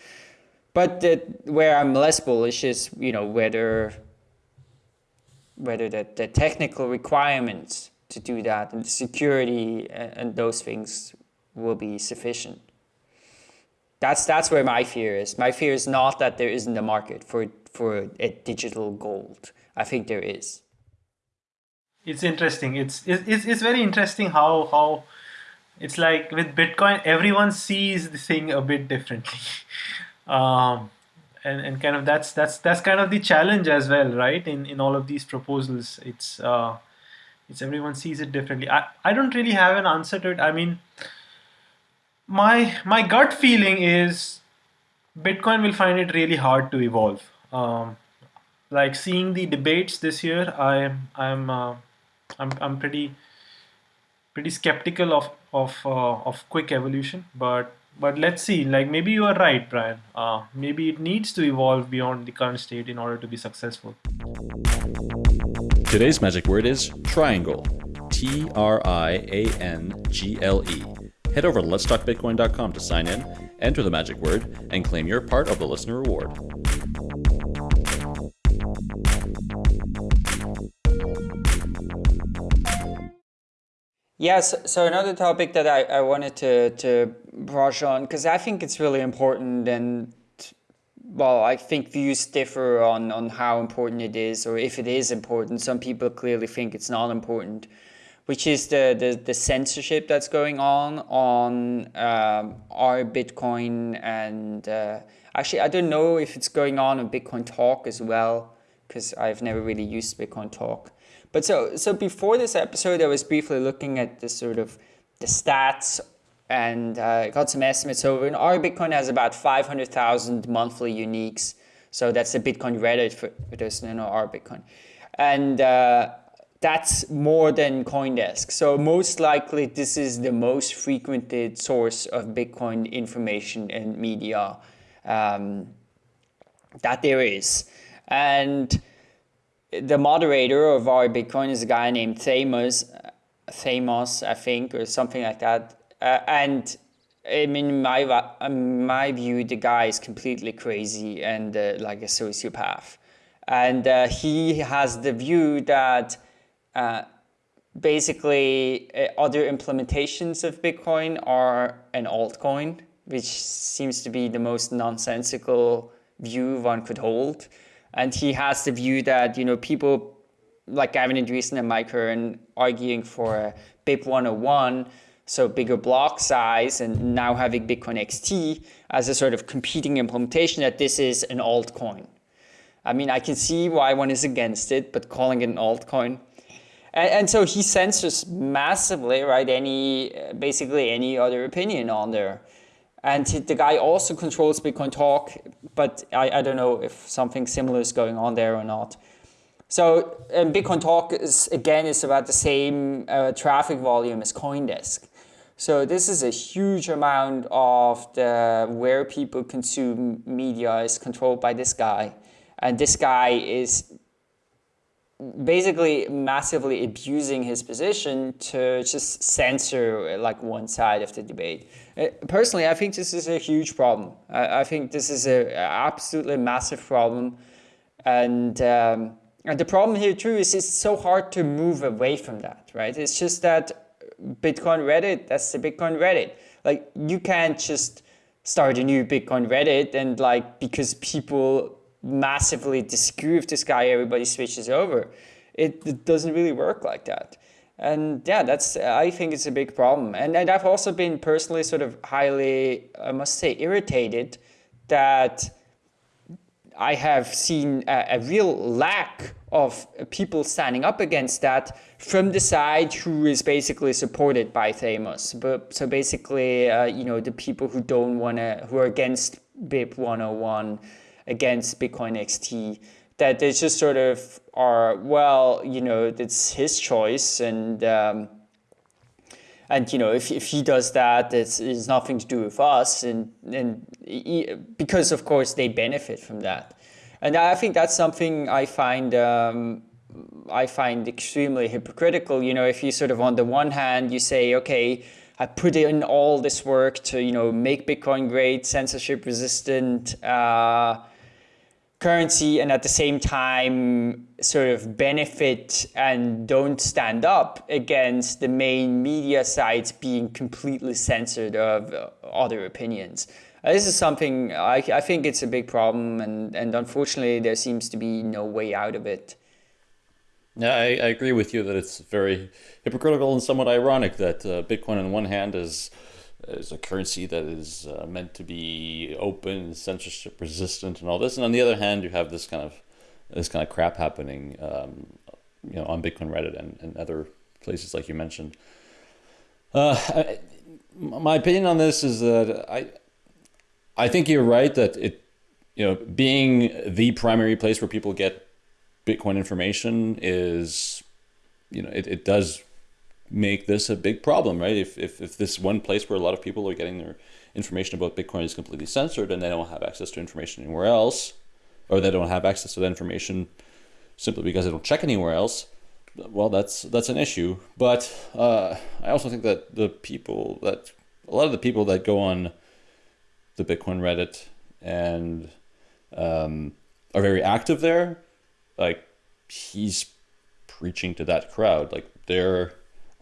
But the, where I'm less bullish is, you know, whether, whether the, the technical requirements to do that and the security and, and those things will be sufficient. That's that's where my fear is. My fear is not that there isn't a market for for a digital gold. I think there is. It's interesting. It's it's it's very interesting how how it's like with Bitcoin, everyone sees the thing a bit differently. um, and, and kind of that's that's that's kind of the challenge as well, right? In in all of these proposals, it's uh, it's everyone sees it differently. I, I don't really have an answer to it. I mean, my my gut feeling is Bitcoin will find it really hard to evolve. Um, like seeing the debates this year, I'm I'm uh, I'm I'm pretty pretty skeptical of of uh, of quick evolution. But but let's see. Like maybe you are right, Brian. Uh, maybe it needs to evolve beyond the current state in order to be successful. Today's magic word is triangle. T R I A N G L E. Head over to letstalkbitcoin.com to sign in, enter the magic word, and claim your part of the listener reward. Yes, so another topic that I, I wanted to, to brush on, because I think it's really important and well, I think views differ on, on how important it is or if it is important. Some people clearly think it's not important, which is the, the, the censorship that's going on on um, r/Bitcoin. And uh, actually, I don't know if it's going on on Bitcoin Talk as well, because I've never really used Bitcoin Talk. But so so before this episode, I was briefly looking at the sort of the stats and uh, got some estimates. So r/Bitcoin has about 500,000 monthly uniques. So that's the Bitcoin Reddit for, for those who know r/Bitcoin. And uh, that's more than Coindesk. So most likely this is the most frequented source of Bitcoin information and media um, that there is. And the moderator of r/Bitcoin is a guy named Theymos, Theymos, I think, or something like that. Uh, and I mean, in my in my view, the guy is completely crazy and uh, like a sociopath. And uh, he has the view that uh, basically uh, other implementations of Bitcoin are an altcoin, which seems to be the most nonsensical view one could hold and he has the view that you know people like Gavin Andresen and Mike Hearn arguing for a BIP 101, so bigger block size, and now having Bitcoin XT as a sort of competing implementation that this is an altcoin. I mean, I can see why one is against it, but calling it an altcoin. And, and so he censors massively, right? Any basically any other opinion on there. And the guy also controls Bitcoin Talk, but I, I don't know if something similar is going on there or not. So Bitcoin Talk is again is about the same uh, traffic volume as CoinDesk. So this is a huge amount of the where people consume media is controlled by this guy, and this guy is basically massively abusing his position to just censor like one side of the debate. Uh, personally, I think this is a huge problem. I, think this is a absolutely massive problem, and um, and the problem here too is it's so hard to move away from that, right? It's just that Bitcoin Reddit, that's the Bitcoin Reddit. Like you can't just start a new Bitcoin Reddit and like because people massively disagree with this guy, everybody switches over. It, it doesn't really work like that and yeah that's i think it's a big problem and, and i've also been personally sort of highly i must say irritated that i have seen a, a real lack of people standing up against that from the side who is basically supported by Theymos. But so basically, uh, you know, the people who don't want to, who are against BIP 101, against Bitcoin XT, that they just sort of are well you know it's his choice and um, and you know if, if he does that it's, it's nothing to do with us. And and he, because of course they benefit from that. And I think that's something I find um, I find extremely hypocritical. You know if you sort of on the one hand you say okay I put in all this work to you know make Bitcoin great censorship resistant uh, currency and at the same time sort of benefit and don't stand up against the main media sites being completely censored of other opinions. Uh, this is something I, I think it's a big problem and, and unfortunately there seems to be no way out of it. Yeah, I, I agree with you that it's very hypocritical and somewhat ironic that uh, Bitcoin on one hand is is a currency that is uh, meant to be open, censorship resistant, and all this. And on the other hand, you have this kind of this kind of crap happening, um, you know, on Bitcoin Reddit and, and other places like you mentioned. Uh, I, my opinion on this is that I, I think you're right that it, you know, being the primary place where people get Bitcoin information is, you know, it, it does make this a big problem, right? If, if, if this one place where a lot of people are getting their information about Bitcoin is completely censored and they don't have access to information anywhere else, or they don't have access to that information simply because they don't check anywhere else, well, that's that's an issue. But uh, I also think that the people that a lot of the people that go on the Bitcoin Reddit and um, are very active there, like he's preaching to that crowd. Like they're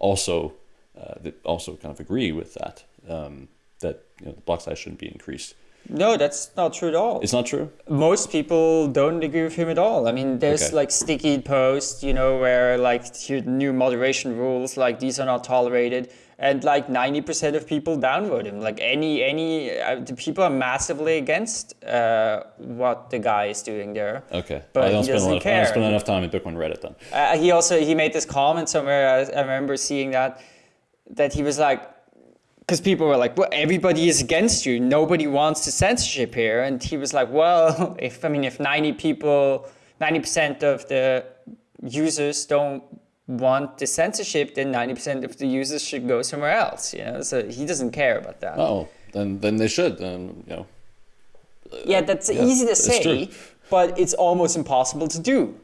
also uh, they also kind of agree with that um, that you know, the block size shouldn't be increased. No, that's not true at all. It's not true. Most people don't agree with him at all. I mean, there's Okay. like sticky posts, you know, where like new moderation rules, like these are not tolerated, and like ninety percent of people downvote him. Like any any uh, the people are massively against uh, what the guy is doing there. Okay, But I don't he spend doesn't lot of, I don't spend enough time in Bitcoin Reddit then. Uh, he also he made this comment somewhere. I, I remember seeing that that he was like, because people were like, "Well, everybody is against you. Nobody wants the censorship here." And he was like, "Well, if I mean, if ninety people, ninety percent of the users don't want the censorship, then ninety percent of the users should go somewhere else." You know, so he doesn't care about that. Oh, then then they should. Then you know. Yeah, that's Yeah, easy to say, true. but it's almost impossible to do,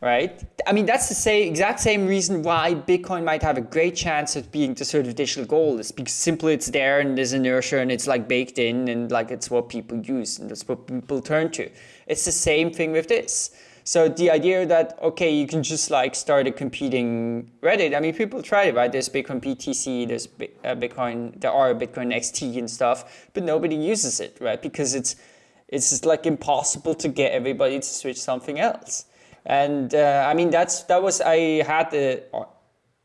right? I mean, that's the same exact same reason why Bitcoin might have a great chance of being the sort of digital gold is because simply it's there and there's inertia and it's like baked in and like it's what people use and that's what people turn to. It's the same thing with this. So the idea that okay, you can just like start a competing Reddit. I mean, people tried it, right? There's Bitcoin BTC, there's uh, Bitcoin, there are Bitcoin XT and stuff, but nobody uses it, right? Because it's it's just like impossible to get everybody to switch something else. And uh, I mean, that's that was I had a,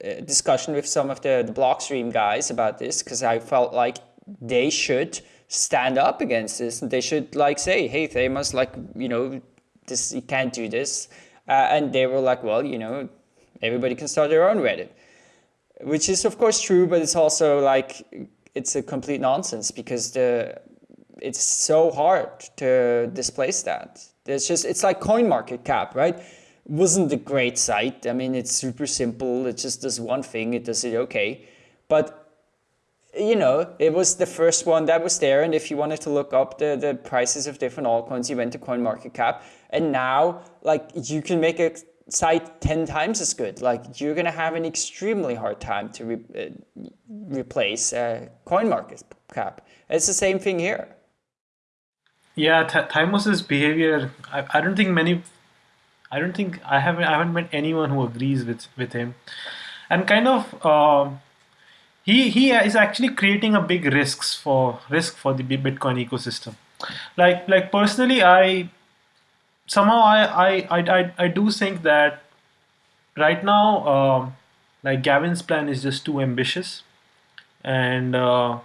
a discussion with some of the the Blockstream guys about this because I felt like they should stand up against this and they should like say, hey, they must like you know this you can't do this, uh, and they were like, well, you know, everybody can start their own Reddit which is of course true, but it's also like it's a complete nonsense because the it's so hard to displace that. It's just it's like CoinMarketCap, right? Wasn't a great site. I mean, it's super simple. It just does one thing. It does it okay, but you know, it was the first one that was there. And if you wanted to look up the, the prices of different altcoins, you went to CoinMarketCap. And now, like, you can make a site 10 times as good. Like, you're going to have an extremely hard time to re- uh, replace uh, CoinMarketCap. It's the same thing here. Yeah, Theymos's behavior. I, I don't think many. I don't think I haven't. I haven't met anyone who agrees with with him, and kind of. Um, he he is actually creating a big risks for risk for the Bitcoin ecosystem. Like like personally, I somehow I I I I, do think that right now, um, like Gavin's plan is just too ambitious, and. Uh,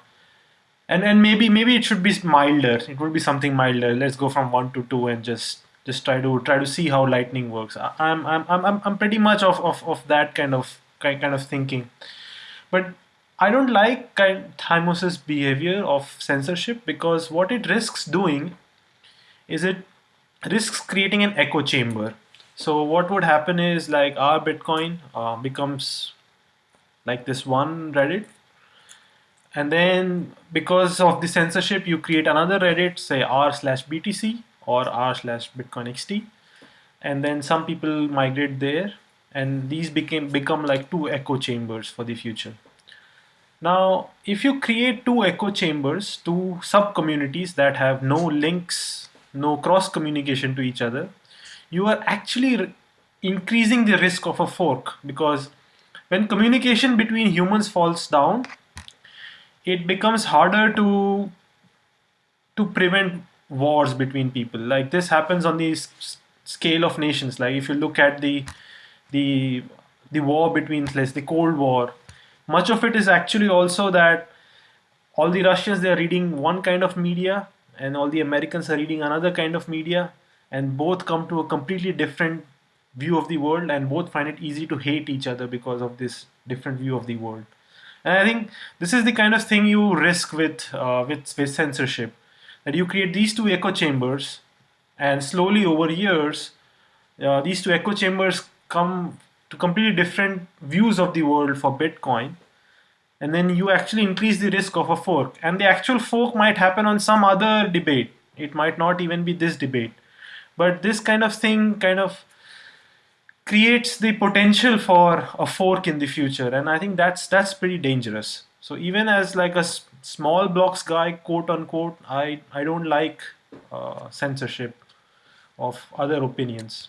and and maybe maybe it should be milder. It would be something milder. Let's go from one to two and just just try to try to see how lightning works. I- i'm i'm i'm, I'm- I'm pretty much of, of of that kind of kind kind of thinking. But i don't like kind Theymos's behavior of censorship because what it risks doing is it risks creating an echo chamber. So what would happen is like r/Bitcoin uh, becomes like this one reddit. And then because of the censorship you create another reddit say r slash btc or r slash bitcoin xt and then some people migrate there. And these became become like two echo chambers for the future. Now if you create two echo chambers two sub communities that have no links no cross communication to each other you are actually increasing the risk of a fork because when communication between humans falls down it becomes harder to to prevent wars between people. Like this happens on the scale of nations. Like if you look at the the the war between let's the cold war much of it is actually also that all the Russians they are reading one kind of media, and all the Americans are reading another kind of media, and both come to a completely different view of the world, and both find it easy to hate each other because of this different view of the world. And I think this is the kind of thing you risk with uh, with, with censorship, that you create these two echo chambers, and slowly over years, uh, these two echo chambers come to completely different views of the world for Bitcoin, and then you actually increase the risk of a fork. And the actual fork might happen on some other debate. It might not even be this debate, but this kind of thing kind of creates the potential for a fork in the future and i think that's that's pretty dangerous so even as like a small blocks guy quote unquote i i don't like uh, censorship of other opinions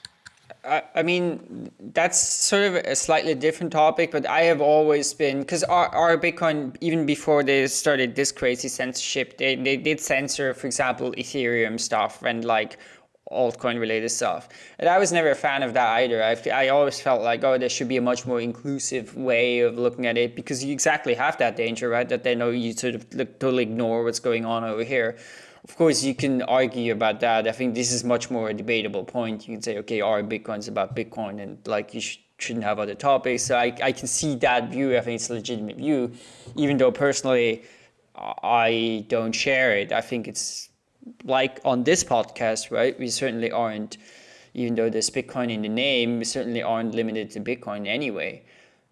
I, I mean that's sort of a slightly different topic but i have always been because our, r/Bitcoin even before they started this crazy censorship they, they did censor for example ethereum stuff and like altcoin related stuff. And I was never a fan of that either. I, I always felt like, oh, there should be a much more inclusive way of looking at it because you exactly have that danger, right? That they know you sort of totally ignore what's going on over here. Of course, you can argue about that. I think this is much more a debatable point. You can say, okay, r/Bitcoin's about Bitcoin and like you sh shouldn't have other topics. So I, I can see that view. I think it's a legitimate view, even though personally I don't share it. I think it's like on this podcast, right, we certainly aren't, even though there's Bitcoin in the name, we certainly aren't limited to Bitcoin anyway.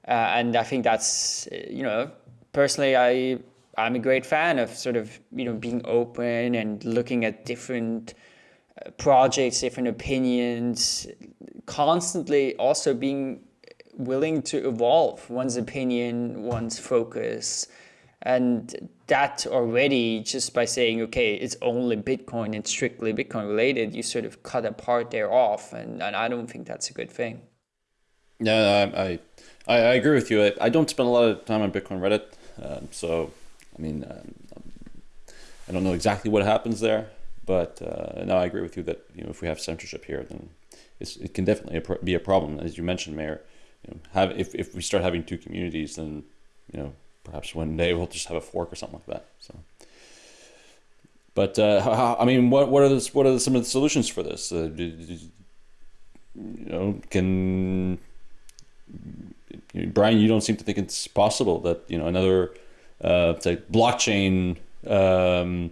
Uh, and I think that's, you know, personally, I, I'm a great fan of sort of, you know, being open and looking at different uh, projects, different opinions, constantly also being willing to evolve one's opinion, one's focus, and that already, just by saying, okay, it's only Bitcoin and strictly Bitcoin related, you sort of cut a part there off. And, and I don't think that's a good thing. Yeah, I, I, I agree with you. I, I don't spend a lot of time on Bitcoin Reddit. Um, so, I mean, um, I don't know exactly what happens there. But uh, I agree with you that you know if we have censorship here, then it can definitely be a problem. As you mentioned, Meher. you know, have if, if we start having two communities, then you know perhaps one day we'll just have a fork or something like that. So, but uh, how, I mean, what what are the, what are some of the solutions for this? Uh, you know, can Brian? You don't seem to think it's possible that you know another uh, say blockchain um,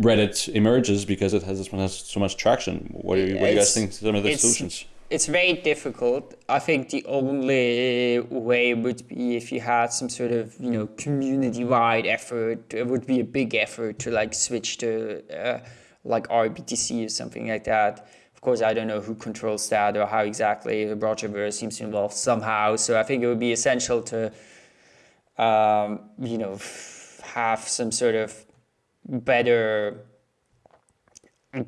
Reddit emerges because it has this one has so much traction. What do you, what do you guys think? Some of the solutions it's very difficult. I think the only way would be if you had some sort of you know community-wide effort. It would be a big effort to like switch to uh, like RBTC or something like that. Of course, I don't know who controls that or how exactly. The Roger Ver seems to involve somehow. So I think it would be essential to um, you know have some sort of better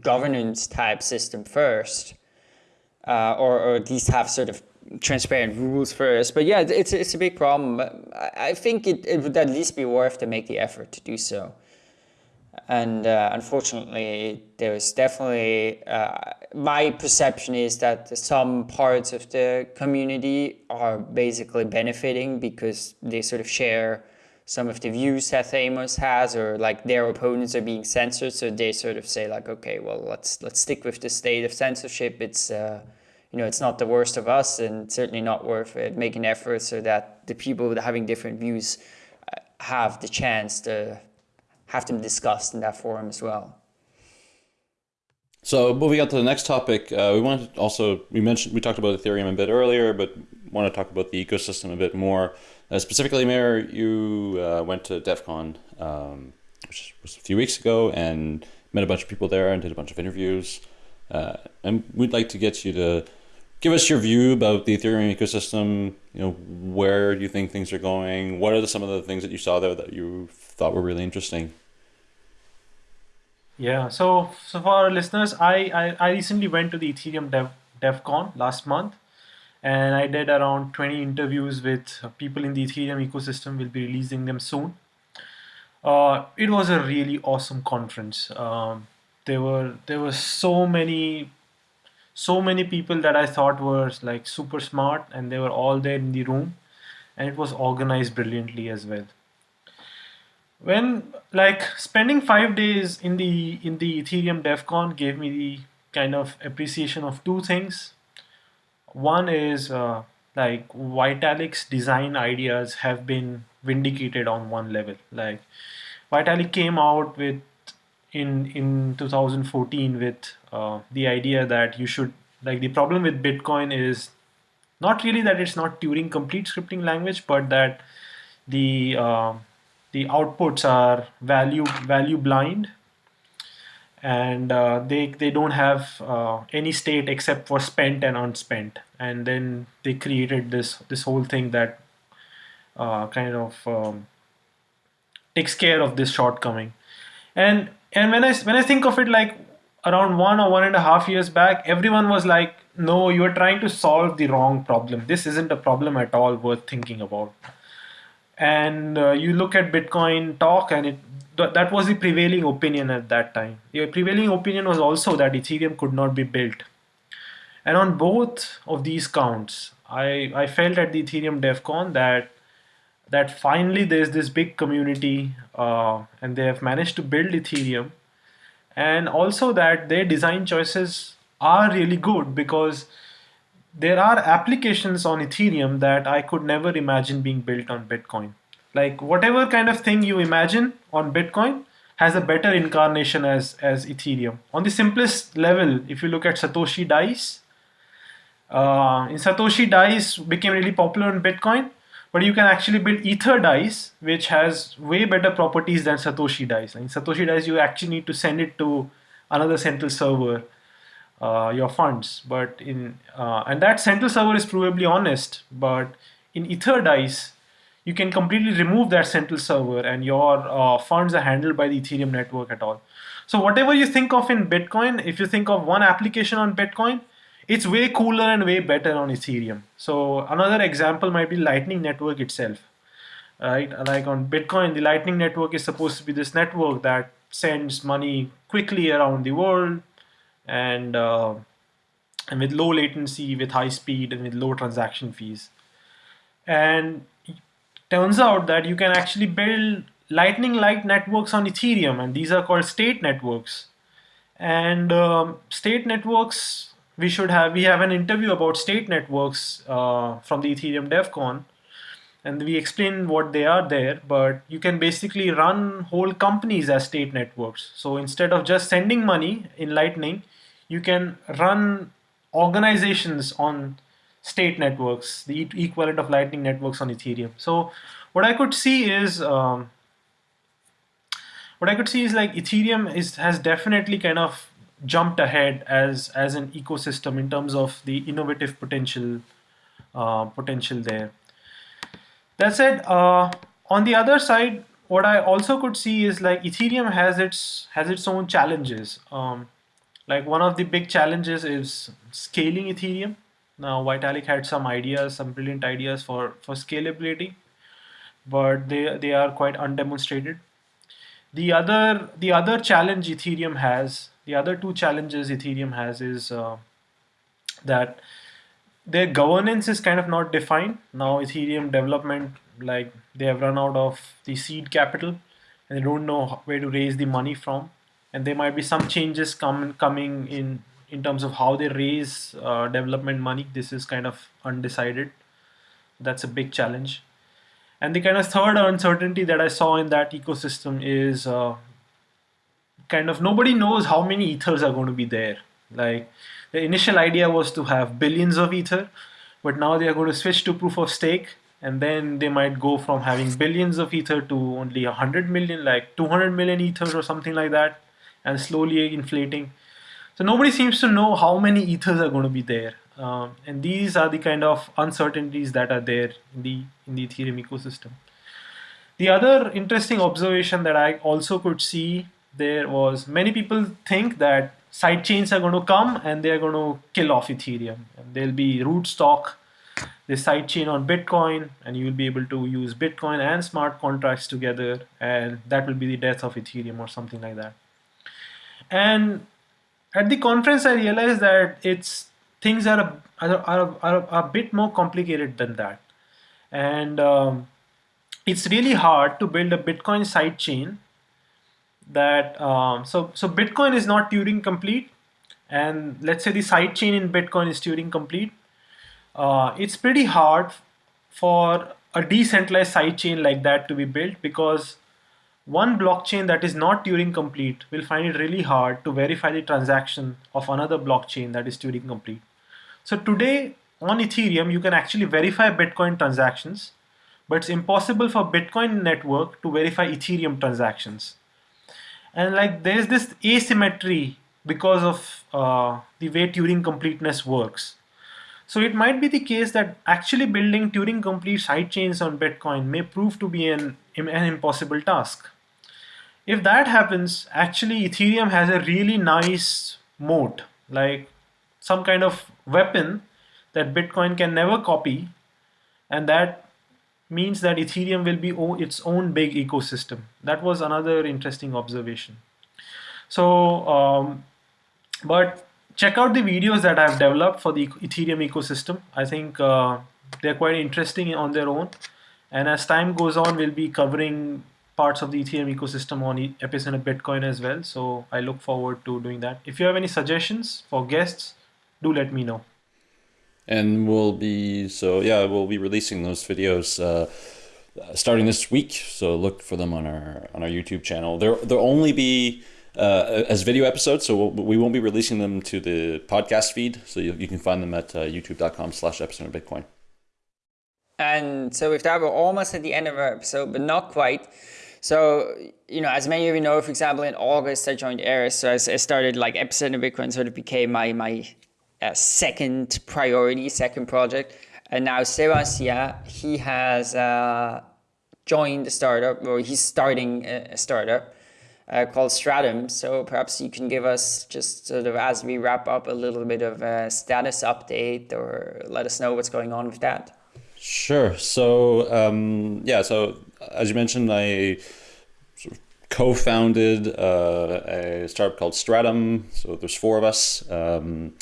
governance type system first uh, or, or at least have sort of transparent rules first. But yeah, it's, it's a big problem. I think it, it would at least be worth to make the effort to do so. And uh, unfortunately, there is definitely, uh, my perception is that some parts of the community are basically benefiting because they sort of share some of the views that Theymos has or like their opponents are being censored. So they sort of say like, okay, well, let's let's stick with the state of censorship. It's uh, you know, it's not the worst of us and certainly not worth it. Making efforts so that the people having different views uh, have the chance to have them discussed in that forum as well. So moving on to the next topic, uh, we wanted to also we mentioned we talked about Ethereum a bit earlier, but want to talk about the ecosystem a bit more. Uh, specifically, Meher, you uh, went to DevCon, um, which was a few weeks ago, and met a bunch of people there and did a bunch of interviews. Uh, and we'd like to get you to give us your view about the Ethereum ecosystem. You know, where do you think things are going? What are the, some of the things that you saw there that you thought were really interesting? Yeah, so so for our listeners, I I, I recently went to the Ethereum Dev DevCon last month, and I did around 20 interviews with people in the Ethereum ecosystem. We'll be releasing them soon. Uh, it was a really awesome conference. Um, there were there were so many so many people that I thought were like super smart, and they were all there in the room, and it was organized brilliantly as well. When like spending five days in the in the Ethereum DevCon gave me the kind of appreciation of two things. One is uh, like Vitalik's design ideas have been vindicated on one level. Like Vitalik came out with in in 2014 with uh, the idea that you should like the problem with Bitcoin is not really that it's not Turing complete scripting language, but that the uh, the outputs are value value blind. And uh, they they don't have uh, any state except for spent and unspent. And then they created this this whole thing that uh, kind of um, takes care of this shortcoming. And and when I when I think of it like around one or one and a half years back everyone was like no you're trying to solve the wrong problem. This isn't a problem at all worth thinking about and uh, you look at Bitcoin talk, and it th- that was the prevailing opinion at that time. The prevailing opinion was also that Ethereum could not be built. And on both of these counts, I, I felt at the Ethereum DevCon that that finally there's this big community uh, and they have managed to build Ethereum and also that their design choices are really good because there are applications on Ethereum that I could never imagine being built on Bitcoin. Like whatever kind of thing you imagine on Bitcoin has a better incarnation as, as Ethereum. On the simplest level, if you look at Satoshi Dice, uh, in Satoshi Dice became really popular on Bitcoin, but you can actually build Ether Dice, which has way better properties than Satoshi Dice. In Satoshi Dice, you actually need to send it to another central server uh, your funds. But in uh, and that central server is probably honest. But in EtherDice, you can completely remove that central server, and your uh, funds are handled by the Ethereum network at all. So whatever you think of in Bitcoin, if you think of one application on Bitcoin, it's way cooler and way better on Ethereum. So another example might be Lightning Network itself. Right, like on Bitcoin, the Lightning Network is supposed to be this network that sends money quickly around the world and uh, and with low latency, with high speed, and with low transaction fees. And turns out that you can actually build lightning-like networks on Ethereum, and these are called state networks. And um, state networks, we should have we have an interview about state networks uh, from the Ethereum DevCon, and we explain what they are there. But you can basically run whole companies as state networks. So instead of just sending money in Lightning, you can run organizations on state networks, the equivalent of Lightning networks on Ethereum. So what I could see is um, what I could see is like Ethereum is has definitely kind of jumped ahead as as an ecosystem in terms of the innovative potential uh, potential there. That said, uh, on the other side, what I also could see is like Ethereum has its has its own challenges. Um, like one of the big challenges is scaling Ethereum. Now Vitalik had some ideas, some brilliant ideas for, for scalability, but they, they are quite undemonstrated. The other, the other challenge Ethereum has, the other two challenges Ethereum has is uh, that their governance is kind of not defined. Now Ethereum development, like they have run out of the seed capital and they don't know where to raise the money from and there might be some changes come, coming in in terms of how they raise uh, development money. This is kind of undecided. That's a big challenge. And the kind of third uncertainty that I saw in that ecosystem is uh, kind of nobody knows how many ethers are going to be there. Like the initial idea was to have billions of ether, but now they are going to switch to proof of stake and then they might go from having billions of ether to only 100 million like 200 million ethers or something like that and slowly inflating. So nobody seems to know how many ethers are going to be there. Um, and these are the kind of uncertainties that are there in the, in the Ethereum ecosystem. The other interesting observation that I also could see there was many people think that sidechains are going to come and they're going to kill off Ethereum. And there'll be Rootstock, the sidechain on Bitcoin, and you'll be able to use Bitcoin and smart contracts together, and that will be the death of Ethereum or something like that. And at the conference, I realized that it's things are a, are, are, are a bit more complicated than that. And um, it's really hard to build a Bitcoin sidechain that um, so so Bitcoin is not Turing complete, and let's say the sidechain in Bitcoin is Turing complete. Uh, it's pretty hard for a decentralized sidechain like that to be built because one blockchain that is not Turing complete will find it really hard to verify the transaction of another blockchain that is Turing complete. So today on Ethereum, you can actually verify Bitcoin transactions, but it's impossible for Bitcoin network to verify Ethereum transactions. And like there's this asymmetry because of uh, the way Turing completeness works. So it might be the case that actually building Turing complete sidechains on Bitcoin may prove to be an, an impossible task. If that happens, actually Ethereum has a really nice moat, like some kind of weapon that Bitcoin can never copy, and that means that Ethereum will be its own big ecosystem. That was another interesting observation. So, um, but check out the videos that I've developed for the Ethereum ecosystem. I think uh, they're quite interesting on their own. And as time goes on, we'll be covering parts of the Ethereum ecosystem on Epicenter Bitcoin as well. So I look forward to doing that. If you have any suggestions for guests, do let me know. And we'll be so yeah we'll be releasing those videos uh, starting this week. So look for them on our on our youtube channel. There there'll only be uh, as video episodes so we'll, we won't be releasing them to the podcast feed. So you, you can find them at uh, youtube.com slash epicenter bitcoin. And so with that we're almost at the end of our episode but not quite so, you know, as many of you know, for example, in August I joined Eris, so I, started like Epicenter Bitcoin sort of became my my uh, second priority, second project. And now Sebastien, he has uh, joined a startup, or he's starting a, startup uh, called Stratum. So perhaps you can give us just sort of as we wrap up a little bit of a status update, or let us know what's going on with that. Sure. So um, yeah. So as you mentioned, I sort of co-founded uh, a startup called Stratum. So there's four of us. Um,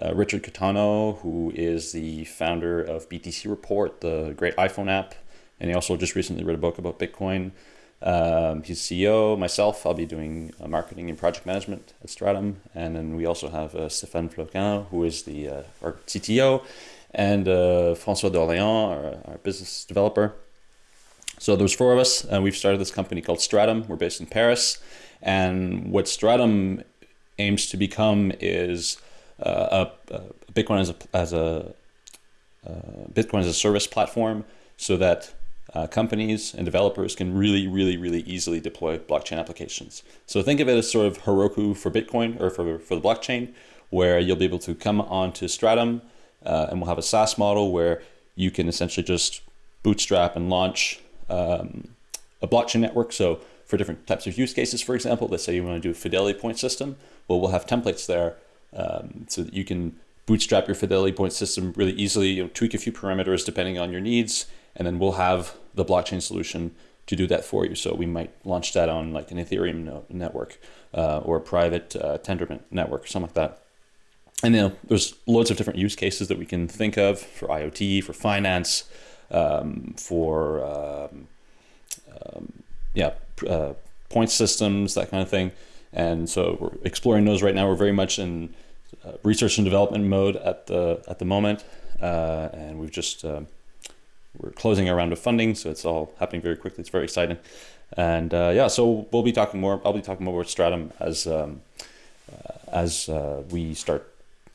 uh, Richard Caetano, who is the founder of BTC Report, the great iPhone app, and he also just recently read a book about Bitcoin. Um, he's CEO. Myself, I'll be doing uh, marketing and project management at Stratum, and then we also have uh, Stéphane Floquin, who is the uh, our CTO, and uh, François d'Orléans, our, our, business developer. So there's four of us, and we've started this company called Stratum. We're based in Paris, and what Stratum aims to become is uh, a, a Bitcoin as a as a uh, Bitcoin as a service platform, so that uh, companies and developers can really, really, really easily deploy blockchain applications. So think of it as sort of Heroku for Bitcoin or for, for the blockchain, where you'll be able to come onto Stratum uh, and we'll have a SaaS model where you can essentially just bootstrap and launch um, a blockchain network. So for different types of use cases, for example, let's say you want to do a fidelity point system, well, we'll have templates there um, so that you can bootstrap your fidelity point system really easily, you know, tweak a few parameters depending on your needs, and then we'll have the blockchain solution to do that for you. So we might launch that on like an Ethereum no network uh, or a private uh, Tendermint network, something like that. And you know, there's loads of different use cases that we can think of for IoT, for finance, um, for um, um, yeah, uh, point systems, that kind of thing. And so we're exploring those right now. We're very much in uh, research and development mode at the at the moment, uh, and we've just uh, we're closing a round of funding, so it's all happening very quickly. It's very exciting, and uh, yeah, so we'll be talking more. I'll be talking more about Stratum as um, uh, as uh, we start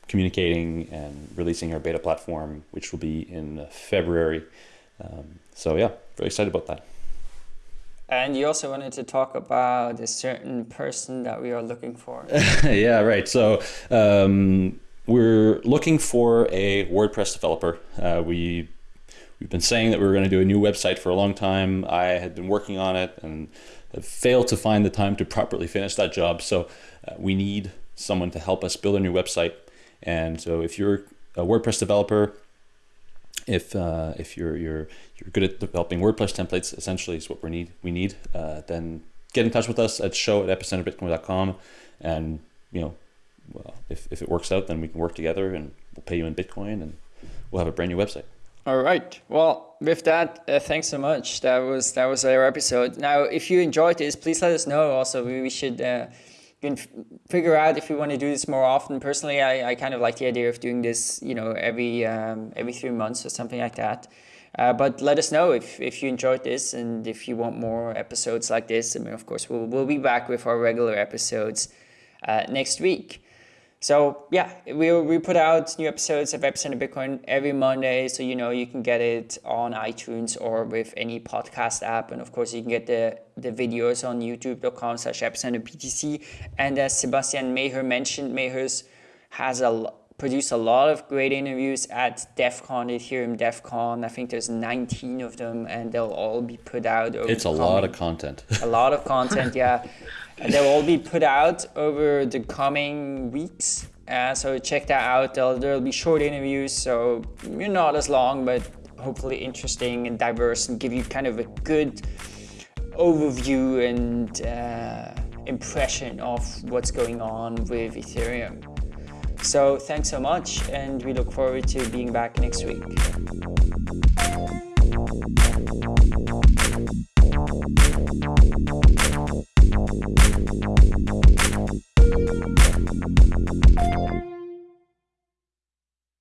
communicating and releasing our beta platform, which will be in February. Um, so yeah, very excited about that. And you also wanted to talk about a certain person that we are looking for. yeah, right. So um, we're looking for a WordPress developer. Uh, we we've been saying that we were going to do a new website for a long time. I had been working on it and failed to find the time to properly finish that job. So uh, we need someone to help us build a new website. And so if you're a WordPress developer, if uh, if you're you're you're good at developing WordPress templates, essentially is what we need. We need uh, then get in touch with us at show at epicenterbitcoin.com, and you know, well, if if it works out, then we can work together, and we'll pay you in Bitcoin, and we'll have a brand new website. All right. Well, with that, uh, thanks so much. That was that was our episode. Now, if you enjoyed this, please let us know. Also, we, we should uh, can figure out if we want to do this more often. Personally, I, I kind of like the idea of doing this, you know, every um, every three months or something like that. Uh, but let us know if, if you enjoyed this and if you want more episodes like this. I mean, of course, we'll, we'll be back with our regular episodes uh, next week. So yeah, we we put out new episodes of Epicenter Bitcoin every Monday, so you know you can get it on iTunes or with any podcast app, and of course you can get the the videos on YouTube.com/slash BTC. And as Sebastien Meher mentioned, Meher's has a produced a lot of great interviews at DevCon, Ethereum DevCon. I think there's 19 of them, and they'll all be put out. it's a lot of content. a lot of content, yeah. They will all be put out over the coming weeks. Uh, so check that out. There'll, there'll be short interviews, so you're not as long, but hopefully interesting and diverse and give you kind of a good overview and uh, impression of what's going on with Ethereum. So thanks so much, and we look forward to being back next week. Thank you.